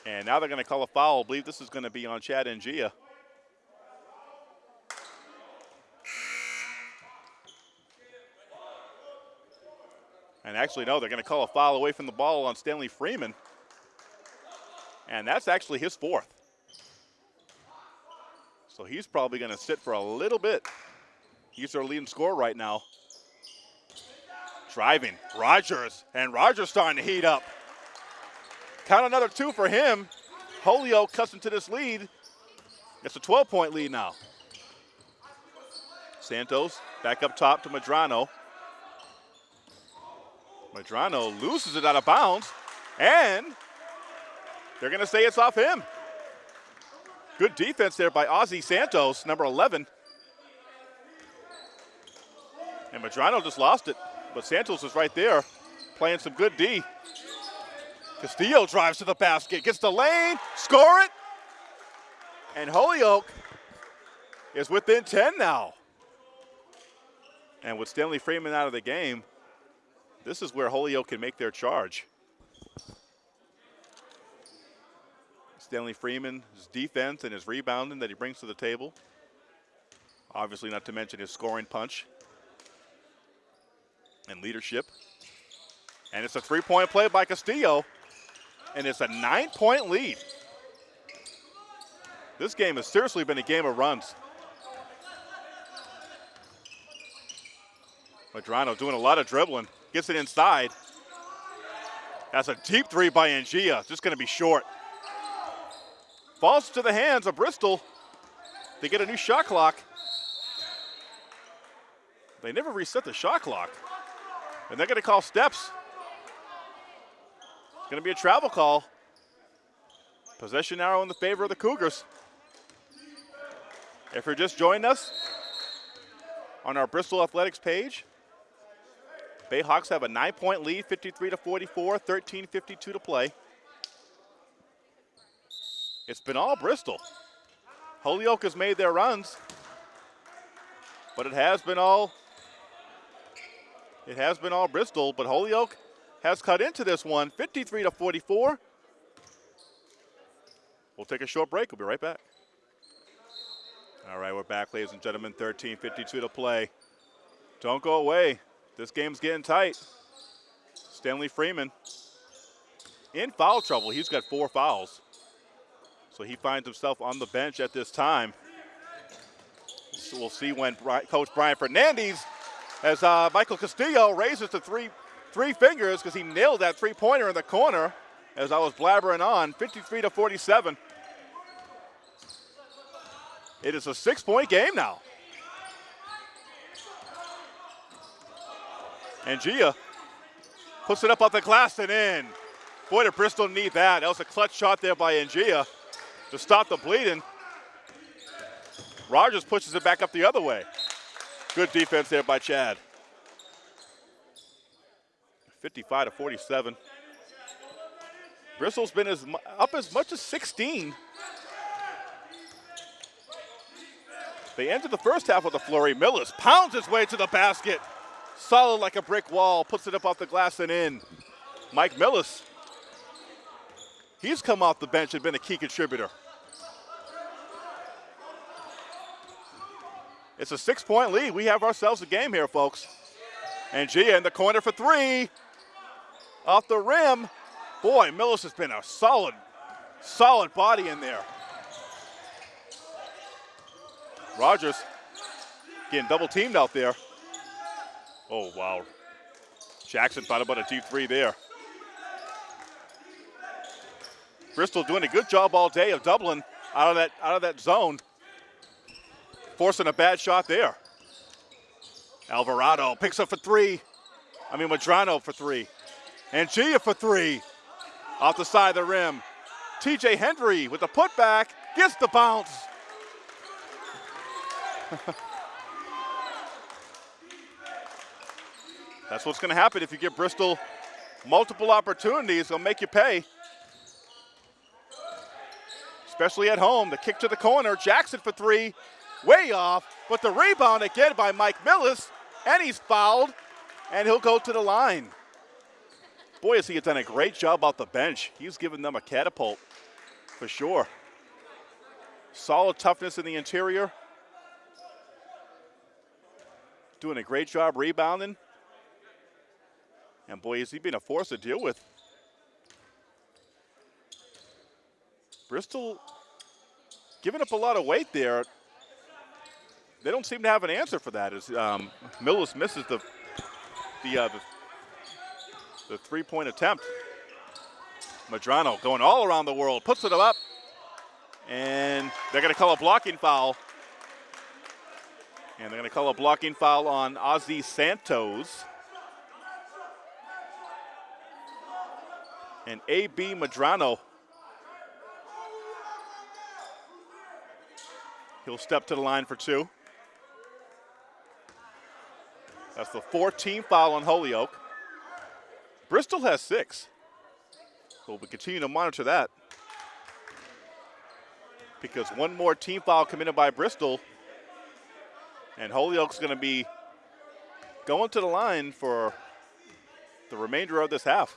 And now they're going to call a foul. I believe this is going to be on Chad Ngia. And actually, no, they're going to call a foul away from the ball on Stanley Freeman. And that's actually his fourth. So he's probably going to sit for a little bit. He's our leading scorer right now. Driving, Rogers, and Rogers starting to heat up. Count another two for him. Holyoke cuts into this lead. It's a 12-point lead now. Santos back up top to Madrano. Madrano loses it out of bounds, and they're going to say it's off him. Good defense there by Ozzy Santos, number 11. And Madrano just lost it. But Santos is right there playing some good D. Castillo drives to the basket, gets the lane, score it. And Holyoke is within 10 now. And with Stanley Freeman out of the game, this is where Holyoke can make their charge. Stanley Freeman's defense and his rebounding that he brings to the table. Obviously, not to mention his scoring punch and leadership. And it's a three-point play by Castillo, and it's a nine-point lead. This game has seriously been a game of runs. Madrano doing a lot of dribbling, gets it inside. That's a deep three by Ngia, just gonna be short. Falls to the hands of Bristol. They get a new shot clock. They never reset the shot clock. And they're going to call steps. It's going to be a travel call. Possession arrow in the favor of the Cougars. If you're just joining us on our Bristol Athletics page, Bayhawks have a nine-point lead, 53 to 44, 13:52 to play. It's been all Bristol. Holyoke has made their runs, but it has been all It has been all Bristol, but Holyoke has cut into this one, 53 to 44. We'll take a short break. We'll be right back. All right, we're back, ladies and gentlemen. 13:52 to play. Don't go away. This game's getting tight. Stanley Freeman in foul trouble. He's got four fouls. So he finds himself on the bench at this time. So we'll see when Coach Brian Fernandez, as uh, Michael Castillo raises the three, three fingers because he nailed that three-pointer in the corner as I was blabbering on, 53 to 47. It is a six-point game now. And Ngia puts it up off the glass and in. Boy, did Bristol need that. That was a clutch shot there by Ngia to stop the bleeding. Rogers pushes it back up the other way. Good defense there by Chad. 55 to 47. Bristol's been as up as much as 16. They entered the first half with a flurry. Millis pounds his way to the basket. Solid like a brick wall, puts it up off the glass and in. Mike Millis. He's come off the bench and been a key contributor. It's a six-point lead. We have ourselves a game here, folks. And Ngia in the corner for three. Off the rim. Boy, Millis has been a solid, solid body in there. Rogers getting double teamed out there. Oh, wow. Jackson thought about a deep three there. Bristol doing a good job all day of doubling out of that, out of that zone forcing a bad shot there. Alvarado picks up for three. I mean, Madrano for three. And Ngia for three. Off the side of the rim. TJ Hendry with the putback gets the bounce. That's what's going to happen if you give Bristol multiple opportunities. They'll make you pay. Especially at home. The kick to the corner. Jackson for three way off, but the rebound again by Mike Millis, and he's fouled, and he'll go to the line. Boy, has he done a great job off the bench. He's given them a catapult for sure. Solid toughness in the interior. Doing a great job rebounding. And boy, has he been a force to deal with. Bristol giving up a lot of weight there they don't seem to have an answer for that. As um, Millis misses the the, uh, the, the three-point attempt. Madrano going all around the world, puts it up, and they're going to call a blocking foul. And they're going to call a blocking foul on Ozzy Santos. And A.B. Madrano. He'll step to the line for two. That's the 14th foul on Holyoke. Bristol has six. So we'll continue to monitor that. Because one more team foul committed by Bristol. And Holyoke's going to be going to the line for the remainder of this half.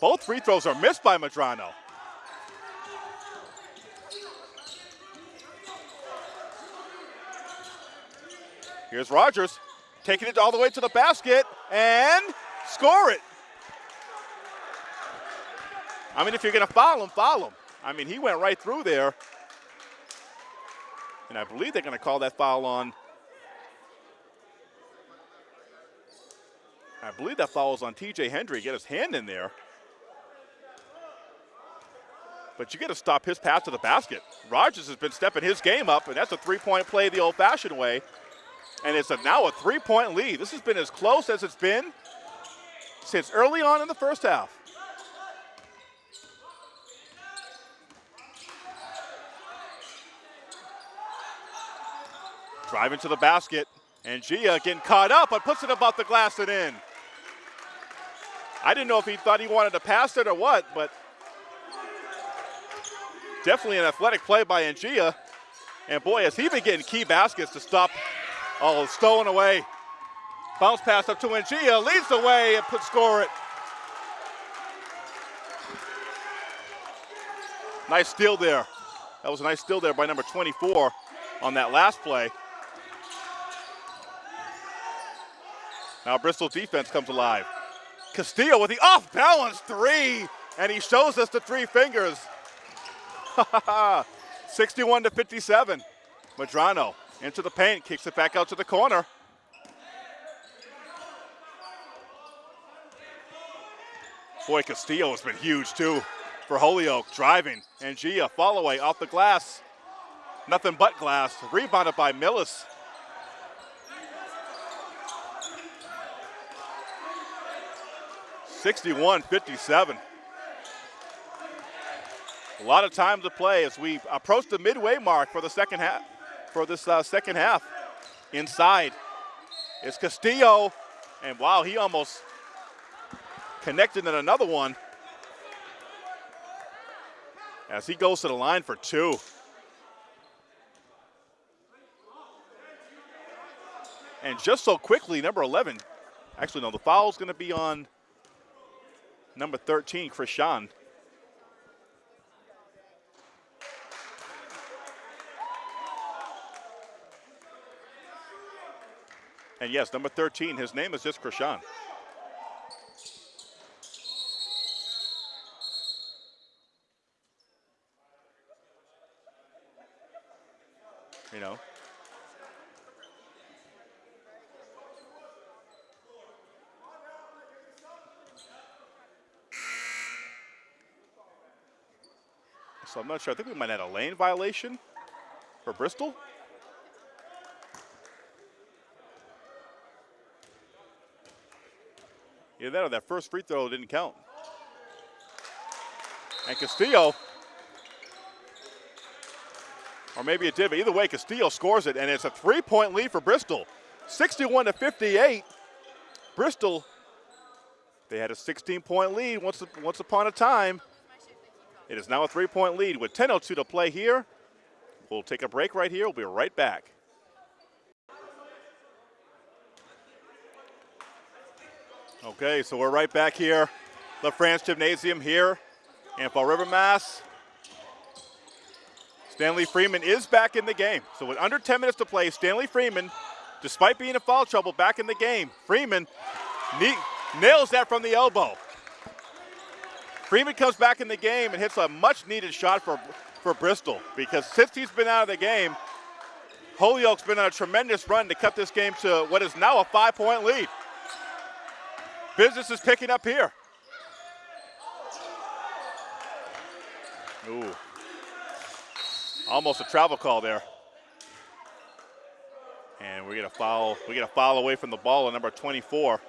Both free throws are missed by Madrano. Here's Rogers taking it all the way to the basket and score it. I mean, if you're going to foul him, foul him. I mean, he went right through there. And I believe they're going to call that foul on. I believe that foul is on TJ Hendry. Get his hand in there. But you got to stop his pass to the basket. Rogers has been stepping his game up, and that's a three point play the old fashioned way and it's a, now a three-point lead. This has been as close as it's been since early on in the first half. Driving to the basket, and Gia getting caught up, but puts it above the glass and in. I didn't know if he thought he wanted to pass it or what, but definitely an athletic play by Ngia. And boy, has he been getting key baskets to stop Oh, stolen away. Bounce pass up to Ngia, leads the way and put score it. Nice steal there. That was a nice steal there by number 24 on that last play. Now Bristol defense comes alive. Castillo with the off balance three, and he shows us the three fingers. 61 to 57. Madrano into the paint, kicks it back out to the corner. Boy, Castillo has been huge too for Holyoke. Driving, and Gia fall away off the glass. Nothing but glass. Rebounded by Millis. Sixty-one, fifty-seven. A lot of time to play as we approach the midway mark for the second half. For this uh, second half, inside is Castillo, and wow, he almost connected in another one as he goes to the line for two. And just so quickly, number 11, actually, no, the foul is going to be on number 13, Krishan. And yes, number 13, his name is just Krishan. You know. So I'm not sure. I think we might have a lane violation for Bristol. Either that or that first free throw didn't count. And Castillo, or maybe it did, but either way, Castillo scores it, and it's a three-point lead for Bristol. 61 to 58. Bristol, they had a 16-point lead once, once upon a time. It is now a three-point lead with 10.02 to play here. We'll take a break right here. We'll be right back. Okay, so we're right back here. the LaFrance Gymnasium here in Fall River, Mass. Stanley Freeman is back in the game. So with under 10 minutes to play, Stanley Freeman, despite being in foul trouble, back in the game. Freeman nails that from the elbow. Freeman comes back in the game and hits a much needed shot for, for Bristol because since he's been out of the game, Holyoke's been on a tremendous run to cut this game to what is now a five point lead. Business is picking up here. Ooh. Almost a travel call there. And we get a foul. We get a foul away from the ball on number 24.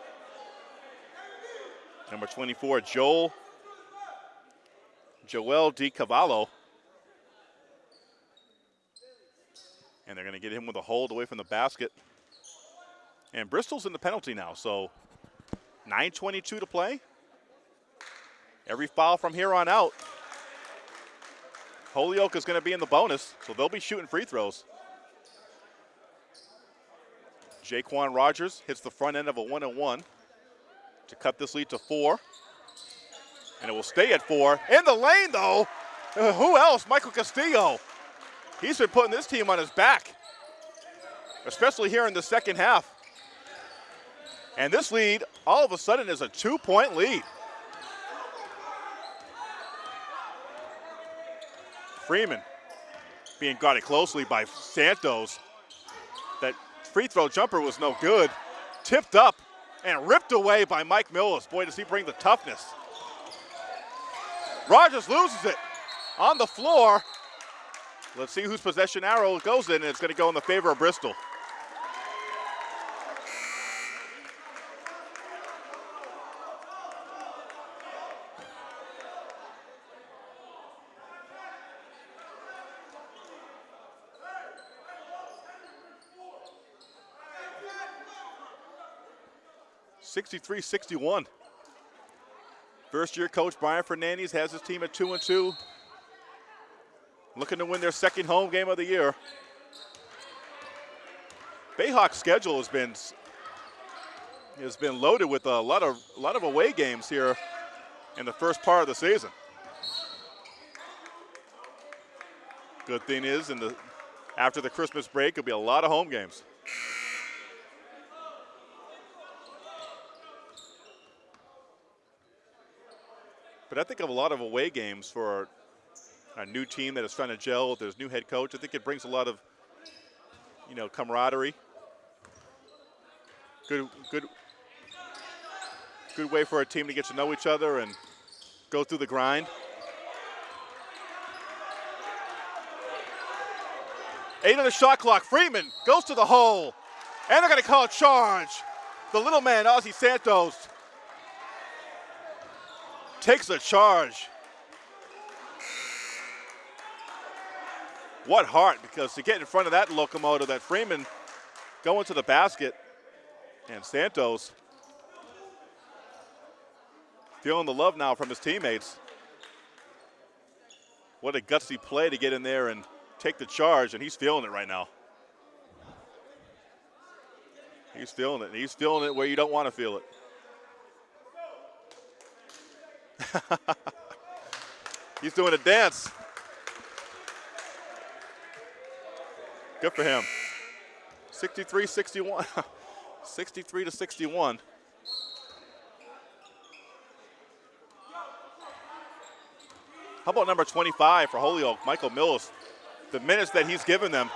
Number 24, Joel Joel Di Cavallo. And they're going to get him with a hold away from the basket. And Bristol's in the penalty now, so 9.22 to play. Every foul from here on out. Holyoke is going to be in the bonus, so they'll be shooting free throws. Jaquan Rogers hits the front end of a one and one to cut this lead to four. And it will stay at four. In the lane, though, who else? Michael Castillo. He's been putting this team on his back, especially here in the second half. And this lead, all of a sudden, is a two-point lead. Freeman being guarded closely by Santos. That free throw jumper was no good. Tipped up and ripped away by Mike Millis. Boy, does he bring the toughness. Rogers loses it on the floor. Let's see whose possession arrow goes in, and it's going to go in the favor of Bristol. 63 61. First year coach Brian Fernandez has his team at 2 and 2. Looking to win their second home game of the year. Bayhawk's schedule has been has been loaded with a lot of a lot of away games here in the first part of the season. Good thing is, in the after the Christmas break, it'll be a lot of home games. But I think of a lot of away games for a new team that is trying to gel with his new head coach. I think it brings a lot of, you know, camaraderie. Good, good, good way for a team to get to know each other and go through the grind. Eight on the shot clock. Freeman goes to the hole. And they're going to call a charge. The little man, Ozzie Santos, takes a charge. What heart, because to get in front of that locomotive, that Freeman going to the basket, and Santos feeling the love now from his teammates. What a gutsy play to get in there and take the charge, and he's feeling it right now. He's feeling it, and he's feeling it where you don't want to feel it. he's doing a dance. Good for him. 63 61. 63 to 61. How about number 25 for Holyoke, Michael Mills? The minutes that he's given them,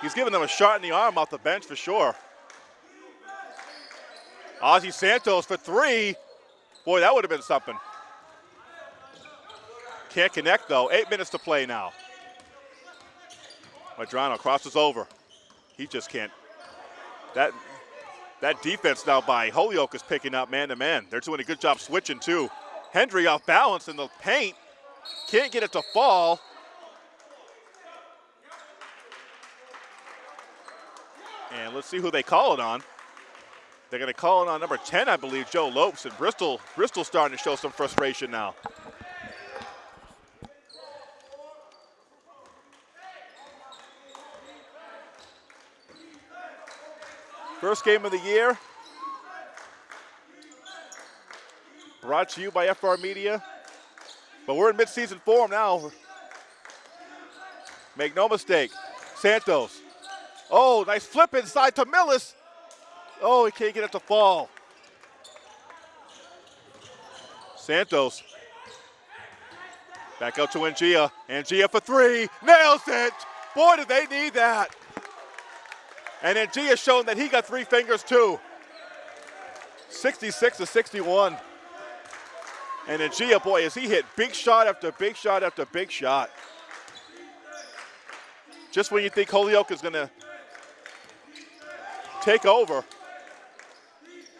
he's given them a shot in the arm off the bench for sure. Ozzie Santos for three. Boy, that would have been something. Can't connect though. Eight minutes to play now. Madrano crosses over. He just can't. That that defense now by Holyoke is picking up man to man. They're doing a good job switching too. Hendry off balance in the paint. Can't get it to fall. And let's see who they call it on. They're going to call it on number 10, I believe, Joe Lopes. And Bristol, Bristol starting to show some frustration now. First game of the year. Brought to you by FR Media. But we're in midseason form now. Make no mistake. Santos. Oh, nice flip inside to Millis. Oh, he can't get it to fall. Santos. Back out to Ngia. Ngia for three. Nails it. Boy, do they need that. And Ngia showing that he got three fingers too. 66 to 61. And Ngia, boy, as he hit big shot after big shot after big shot. Just when you think Holyoke is going to take over,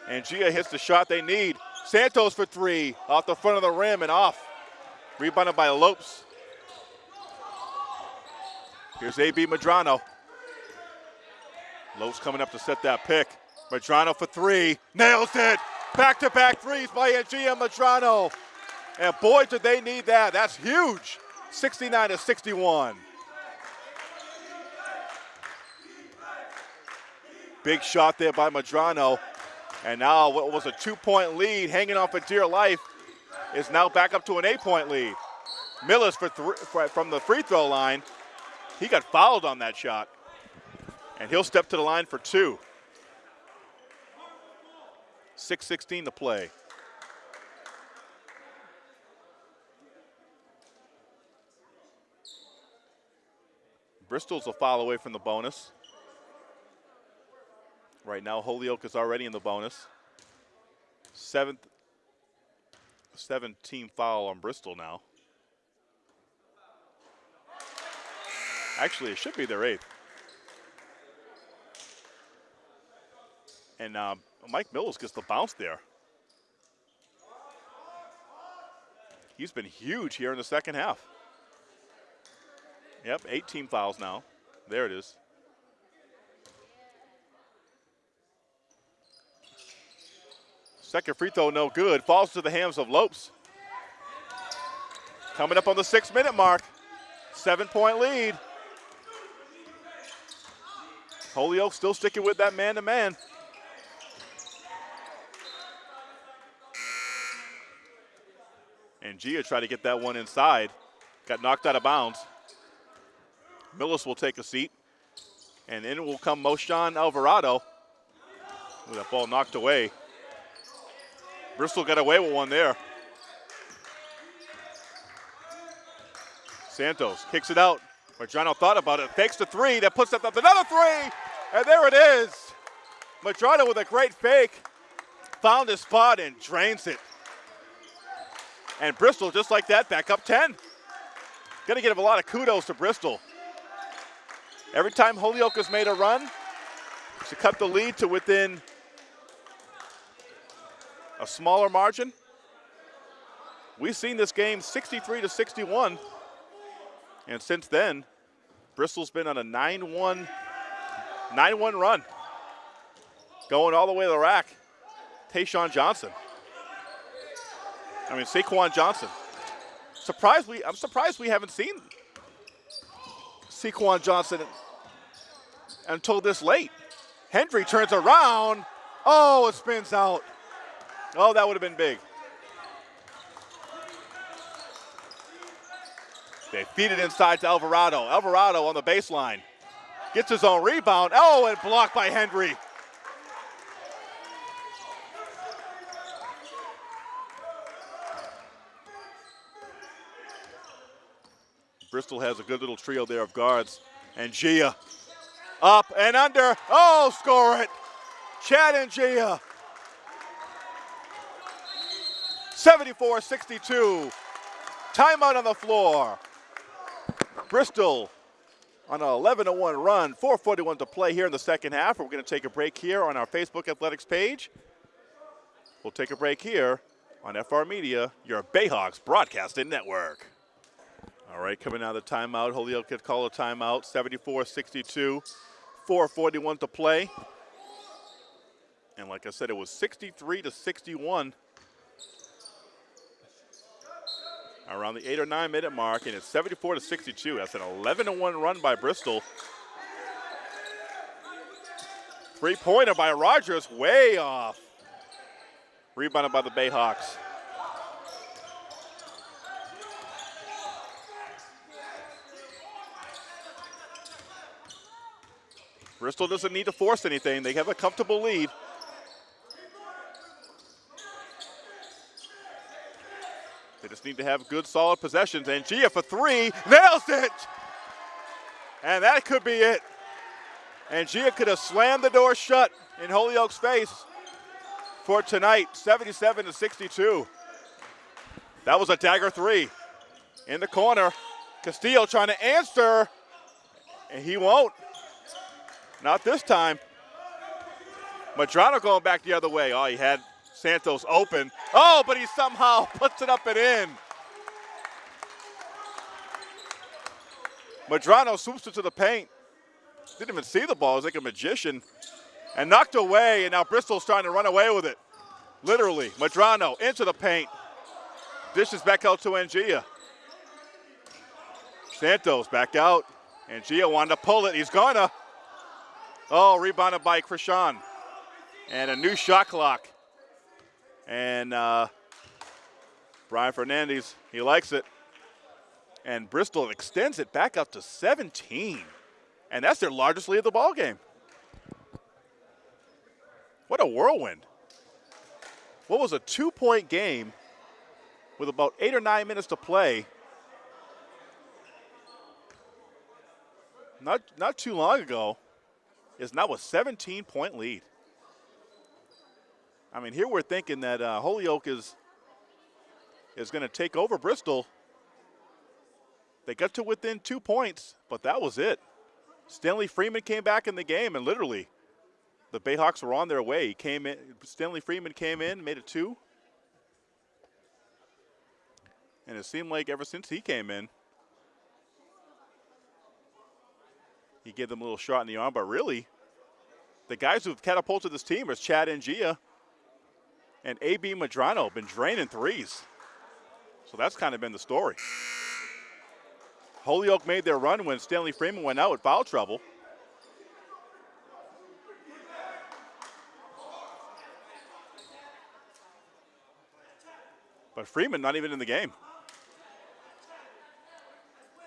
Ngia hits the shot they need. Santos for three, off the front of the rim and off. Rebounded by Lopes. Here's A.B. Madrano. Lopes coming up to set that pick. Madrano for three, nails it. Back-to-back threes by Ngia Madrano. And boy, did they need that. That's huge. 69 to 61. Big shot there by Madrano. And now what was a two-point lead hanging on for dear life is now back up to an eight-point lead. Millis for, for from the free throw line. He got fouled on that shot. And he'll step to the line for two. 6.16 to play. Bristol's a foul away from the bonus. Right now, Holyoke is already in the bonus. Seventh, seventh team foul on Bristol now. Actually, it should be their eighth. And uh, Mike Mills gets the bounce there. He's been huge here in the second half. Yep, eight team fouls now. There it is. Second free throw, no good. Falls to the hands of Lopes. Coming up on the six minute mark. Seven point lead. Holyoke still sticking with that man-to-man. And Ngia tried to get that one inside. Got knocked out of bounds. Millis will take a seat. And in will come Moshan Alvarado with that ball knocked away. Bristol got away with one there. Santos kicks it out. Madrano thought about it, fakes the three, that puts up another three, and there it is. Madrano with a great fake, found his spot and drains it. And Bristol, just like that, back up 10. Got to give a lot of kudos to Bristol. Every time Holyoke has made a run to cut the lead to within a smaller margin, we've seen this game 63 to 61. And since then, Bristol's been on a 9-1 9-1 run. Going all the way to the rack. Tayshawn Johnson. I mean, Saquon Johnson. Surprised we, I'm surprised we haven't seen Saquon Johnson until this late. Hendry turns around. Oh, it spins out. Oh, that would have been big. They feed it inside to Alvarado. Alvarado on the baseline. Gets his own rebound. Oh, and blocked by Hendry. Bristol has a good little trio there of guards. And Ngia up and under. Oh, score it. Chad Ngia. 74-62. Timeout on the floor. Bristol on an 11-1 run, 441 to play here in the second half. We're going to take a break here on our Facebook Athletics page. We'll take a break here on FR Media, your Bayhawks broadcasting network. All right, coming out of the timeout, Holyoke could call a timeout, 74-62, 441 to play. And like I said, it was 63 to 61 around the eight or nine minute mark, and it's 74 to 62. That's an 11 to 1 run by Bristol. Three pointer by Rogers, way off. Rebounded by the Bayhawks. Bristol doesn't need to force anything. They have a comfortable lead. Need to have good, solid possessions. And Ngia for three, nails it! And that could be it. And Ngia could have slammed the door shut in Holyoke's face for tonight, 77 to 62. That was a dagger three. In the corner, Castillo trying to answer, and he won't. Not this time. Madrano going back the other way. Oh, he had Santos open. Oh, but he somehow puts it up and in. Madrano swoops it to the paint. Didn't even see the ball. It like a magician. And knocked away, and now Bristol's trying to run away with it. Literally. Madrano into the paint. Dishes back out to Ngia. Santos back out. Ngia wanted to pull it. He's gonna. Oh, rebounded by Krishan. And a new shot clock. And uh, Brian Fernandez, he likes it. And Bristol extends it back up to 17. And that's their largest lead of the ball game. What a whirlwind. What was a two-point game with about eight or nine minutes to play. Not, not too long ago is now a 17 point lead. I mean, here we're thinking that uh, Holyoke is is going to take over Bristol. They got to within two points, but that was it. Stanley Freeman came back in the game, and literally, the Bayhawks were on their way. He came in. Stanley Freeman came in, made it two, and it seemed like ever since he came in, He gave them a little shot in the arm, but really, the guys who've catapulted this team are Chad Ngia and A.B. Madrano been draining threes. So that's kind of been the story. Holyoke made their run when Stanley Freeman went out with foul trouble. But Freeman not even in the game.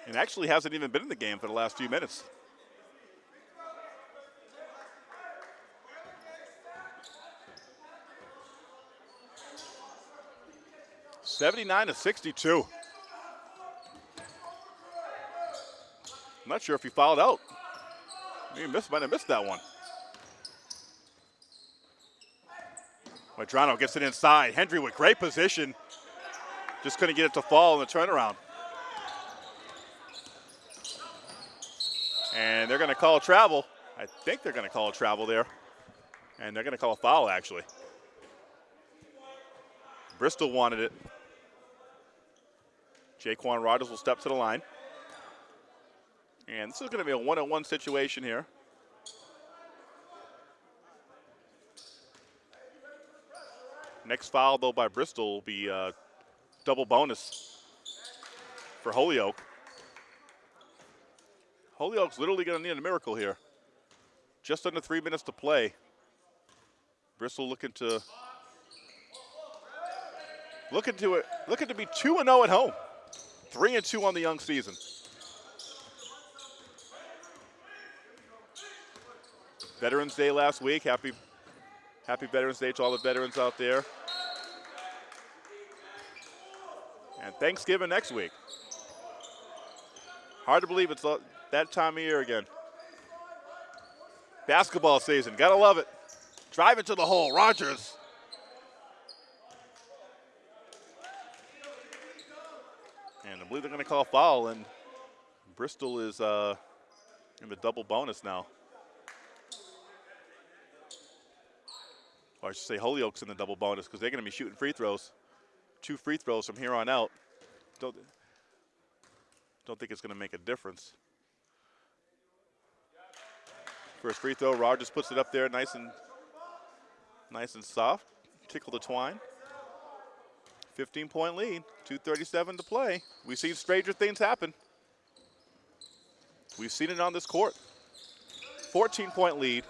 And actually hasn't even been in the game for the last few minutes. Seventy-nine to sixty-two. I'm not sure if he fouled out. He missed, might have missed that one. Madrano gets it inside. Hendry with great position. Just couldn't get it to fall in the turnaround. And they're going to call travel. I think they're going to call a travel there. And they're going to call a foul, actually. Bristol wanted it. Jaquan Rogers will step to the line. And this is going to be a one-on-one situation here. Next foul, though, by Bristol will be uh, double bonus for Holyoke. Holyoke's literally going to need a miracle here. Just under three minutes to play. Bristol looking to looking to it looking to be two and zero oh at home, three and two on the young season. Veterans Day last week. Happy Happy Veterans Day to all the veterans out there. And Thanksgiving next week. Hard to believe it's that time of year again. Basketball season, gotta love it. Drive into the hole, Rogers. And I believe they're gonna call foul, and Bristol is uh, in the double bonus now. or I should say Holyoke's in the double bonus because they're going to be shooting free throws. Two free throws from here on out. Don't, don't think it's going to make a difference. First free throw, Rogers puts it up there nice and nice and soft. Tickle the twine. 15 point lead, 237 to play. We've seen stranger things happen. We've seen it on this court. 14 point lead.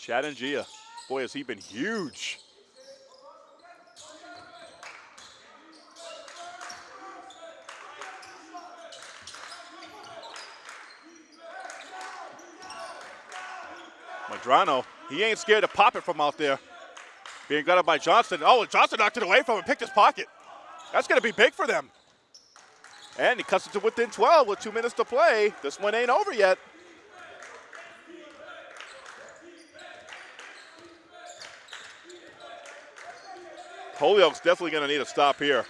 Chad Ngia. Boy, has he been huge. Madrano, he ain't scared to pop it from out there. Being got guarded by Johnson. Oh, Johnson knocked it away from him, picked his pocket. That's going to be big for them. And he cuts it to within 12 with two minutes to play. This one ain't over yet. Holyoke's definitely going to need a stop here.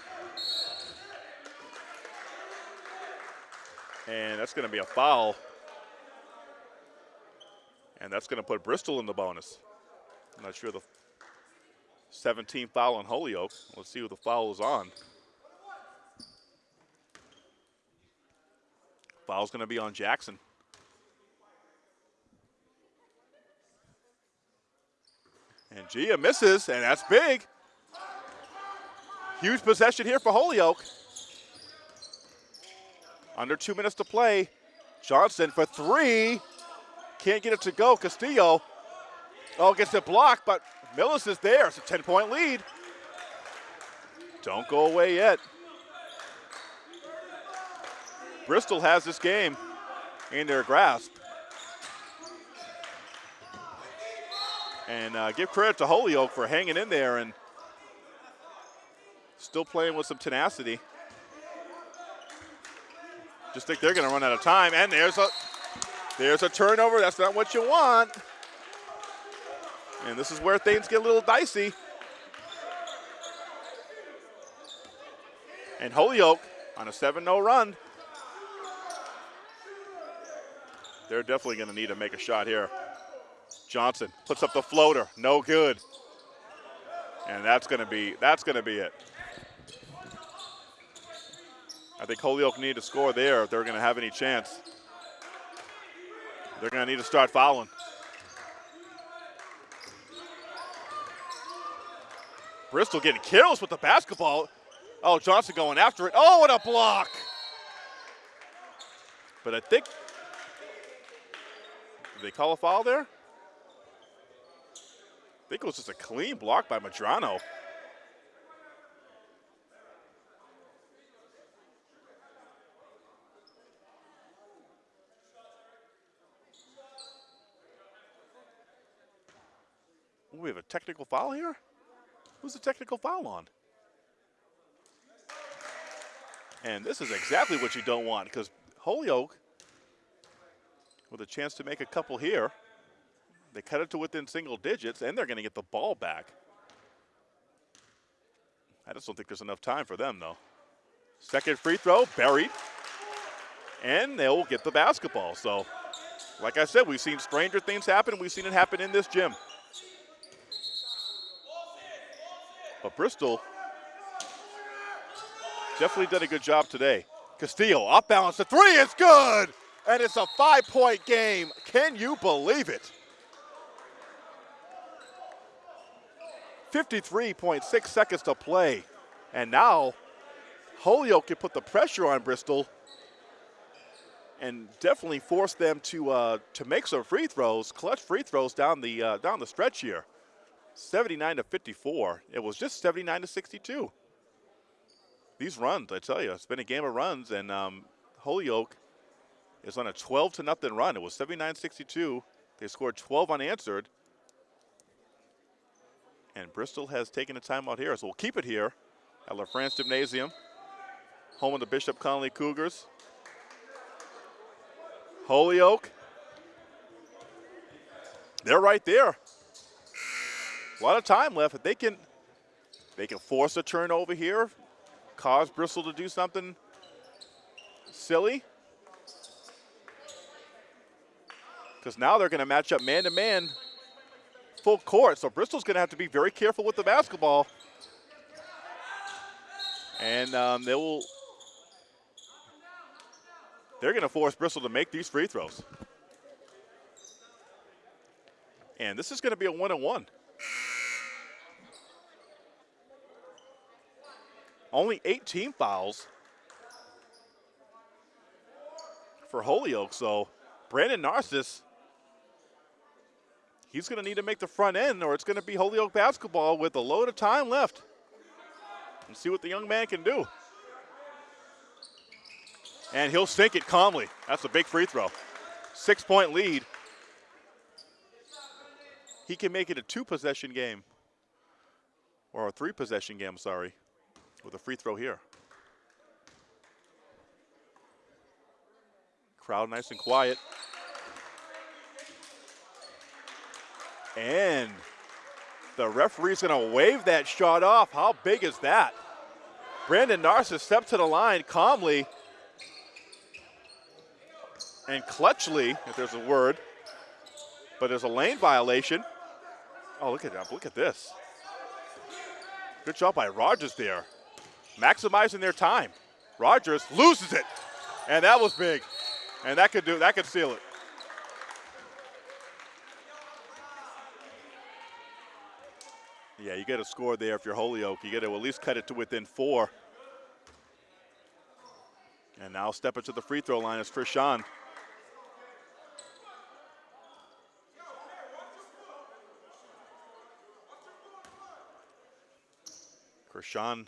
And that's going to be a foul. And that's going to put Bristol in the bonus. I'm not sure the 17th foul on Holyoke. Let's see who the foul is on. Foul's going to be on Jackson. And Ngia misses, and that's big. Huge possession here for Holyoke. Under two minutes to play. Johnson for three. Can't get it to go. Castillo. Oh, gets it blocked, but Millis is there. It's a 10 point lead. Don't go away yet. Bristol has this game in their grasp. And uh, give credit to Holyoke for hanging in there and Still playing with some tenacity. Just think they're going to run out of time. And there's a, there's a turnover. That's not what you want. And this is where things get a little dicey. And Holyoke on a 7-0 run. They're definitely going to need to make a shot here. Johnson puts up the floater, no good. And that's going to be that's going to be it. I think Holyoke need to score there if they're going to have any chance. They're going to need to start fouling. Bristol getting kills with the basketball. Oh, Johnson going after it. Oh, what a block! But I think they call a foul there. I think it was just a clean block by Madrano. We have a technical foul here? Who's the technical foul on? And this is exactly what you don't want because Holyoke, with a chance to make a couple here, they cut it to within single digits, and they're going to get the ball back. I just don't think there's enough time for them, though. Second free throw, buried. And they'll get the basketball. So, like I said, we've seen stranger things happen. We've seen it happen in this gym. But Bristol definitely did a good job today. Castillo off balance. The three is good. And it's a five point game. Can you believe it? 53.6 seconds to play. And now Holyoke can put the pressure on Bristol and definitely force them to uh, to make some free throws, clutch free throws down the uh, down the stretch here. 79 to 54. It was just 79 to 62. These runs, I tell you, it's been a game of runs, and um, Holyoke is on a 12 to nothing run. It was 79-62. They scored 12 unanswered. And Bristol has taken a timeout here, so we'll keep it here at LaFrance Gymnasium, home of the Bishop Connolly Cougars. Holyoke, they're right there. A lot of time left. If they can, they can force a turnover here, cause Bristol to do something silly. Because now they're going to match up man to man full court. So Bristol's going to have to be very careful with the basketball. And um, they will, they're going to force Bristol to make these free throws. And this is going to be a one and one. Only 18 fouls for Holyoke. So Brandon Narcissus he's going to need to make the front end or it's going to be Holyoke basketball with a load of time left. And see what the young man can do. And he'll sink it calmly. That's a big free throw. Six point lead. He can make it a two possession game. Or a three possession game, sorry, with a free throw here. Crowd nice and quiet. And the referee's going to wave that shot off. How big is that? Brandon Narcissus stepped to the line calmly and clutchly, if there's a word, but there's a lane violation. Oh, look at that. Look at this. Good job by Rogers there. Maximizing their time. Rogers loses it. And that was big. And that could do that could seal it. Yeah, you get a score there if you're Holyoke. You got to at least cut it to within four. And now step stepping to the free throw line is Krishan. Krishan,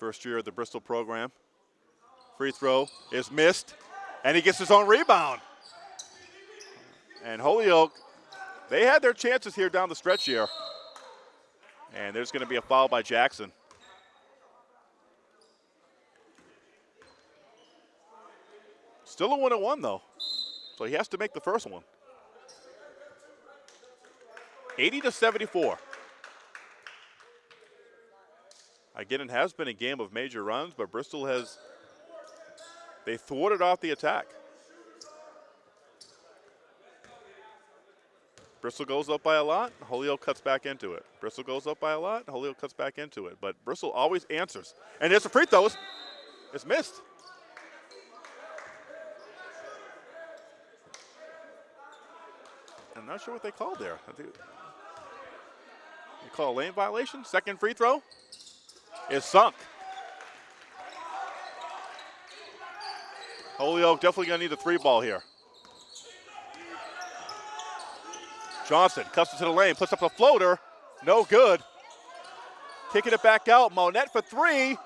first year of the Bristol program. Free throw is missed, and he gets his own rebound. And Holyoke they had their chances here down the stretch here. And there's going to be a foul by Jackson. Still a one and one though. So he has to make the first one. 80 to 74. Again, it has been a game of major runs, but Bristol has they thwarted off the attack. Bristol goes up by a lot, Holyoke cuts back into it. Bristol goes up by a lot, Holyoke cuts back into it. But Bristol always answers. And it's a free throw. It's, it's missed. I'm not sure what they called there. You call a lane violation. Second free throw is sunk. Holyoke definitely going to need the three ball here. Johnson cuts it to the lane, puts up a floater. No good. Kicking it back out. Monette for three.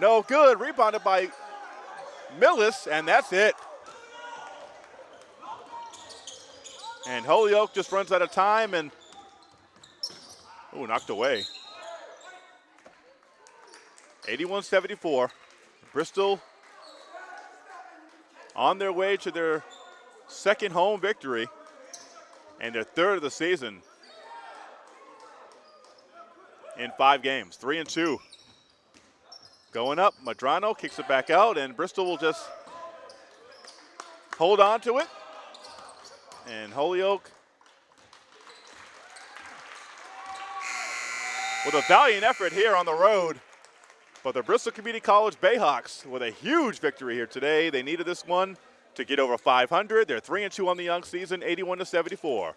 No good. Rebounded by Millis, and that's it. And Holyoke just runs out of time and, oh, knocked away. 81-74. Bristol on their way to their second home victory and their third of the season in five games, three and two. Going up, Madrano kicks it back out, and Bristol will just hold on to it. And Holyoke with a valiant effort here on the road. But the Bristol Community College Bayhawks with a huge victory here today. They needed this one to get over 500. They're 3 and 2 on the young season, 81 to 74.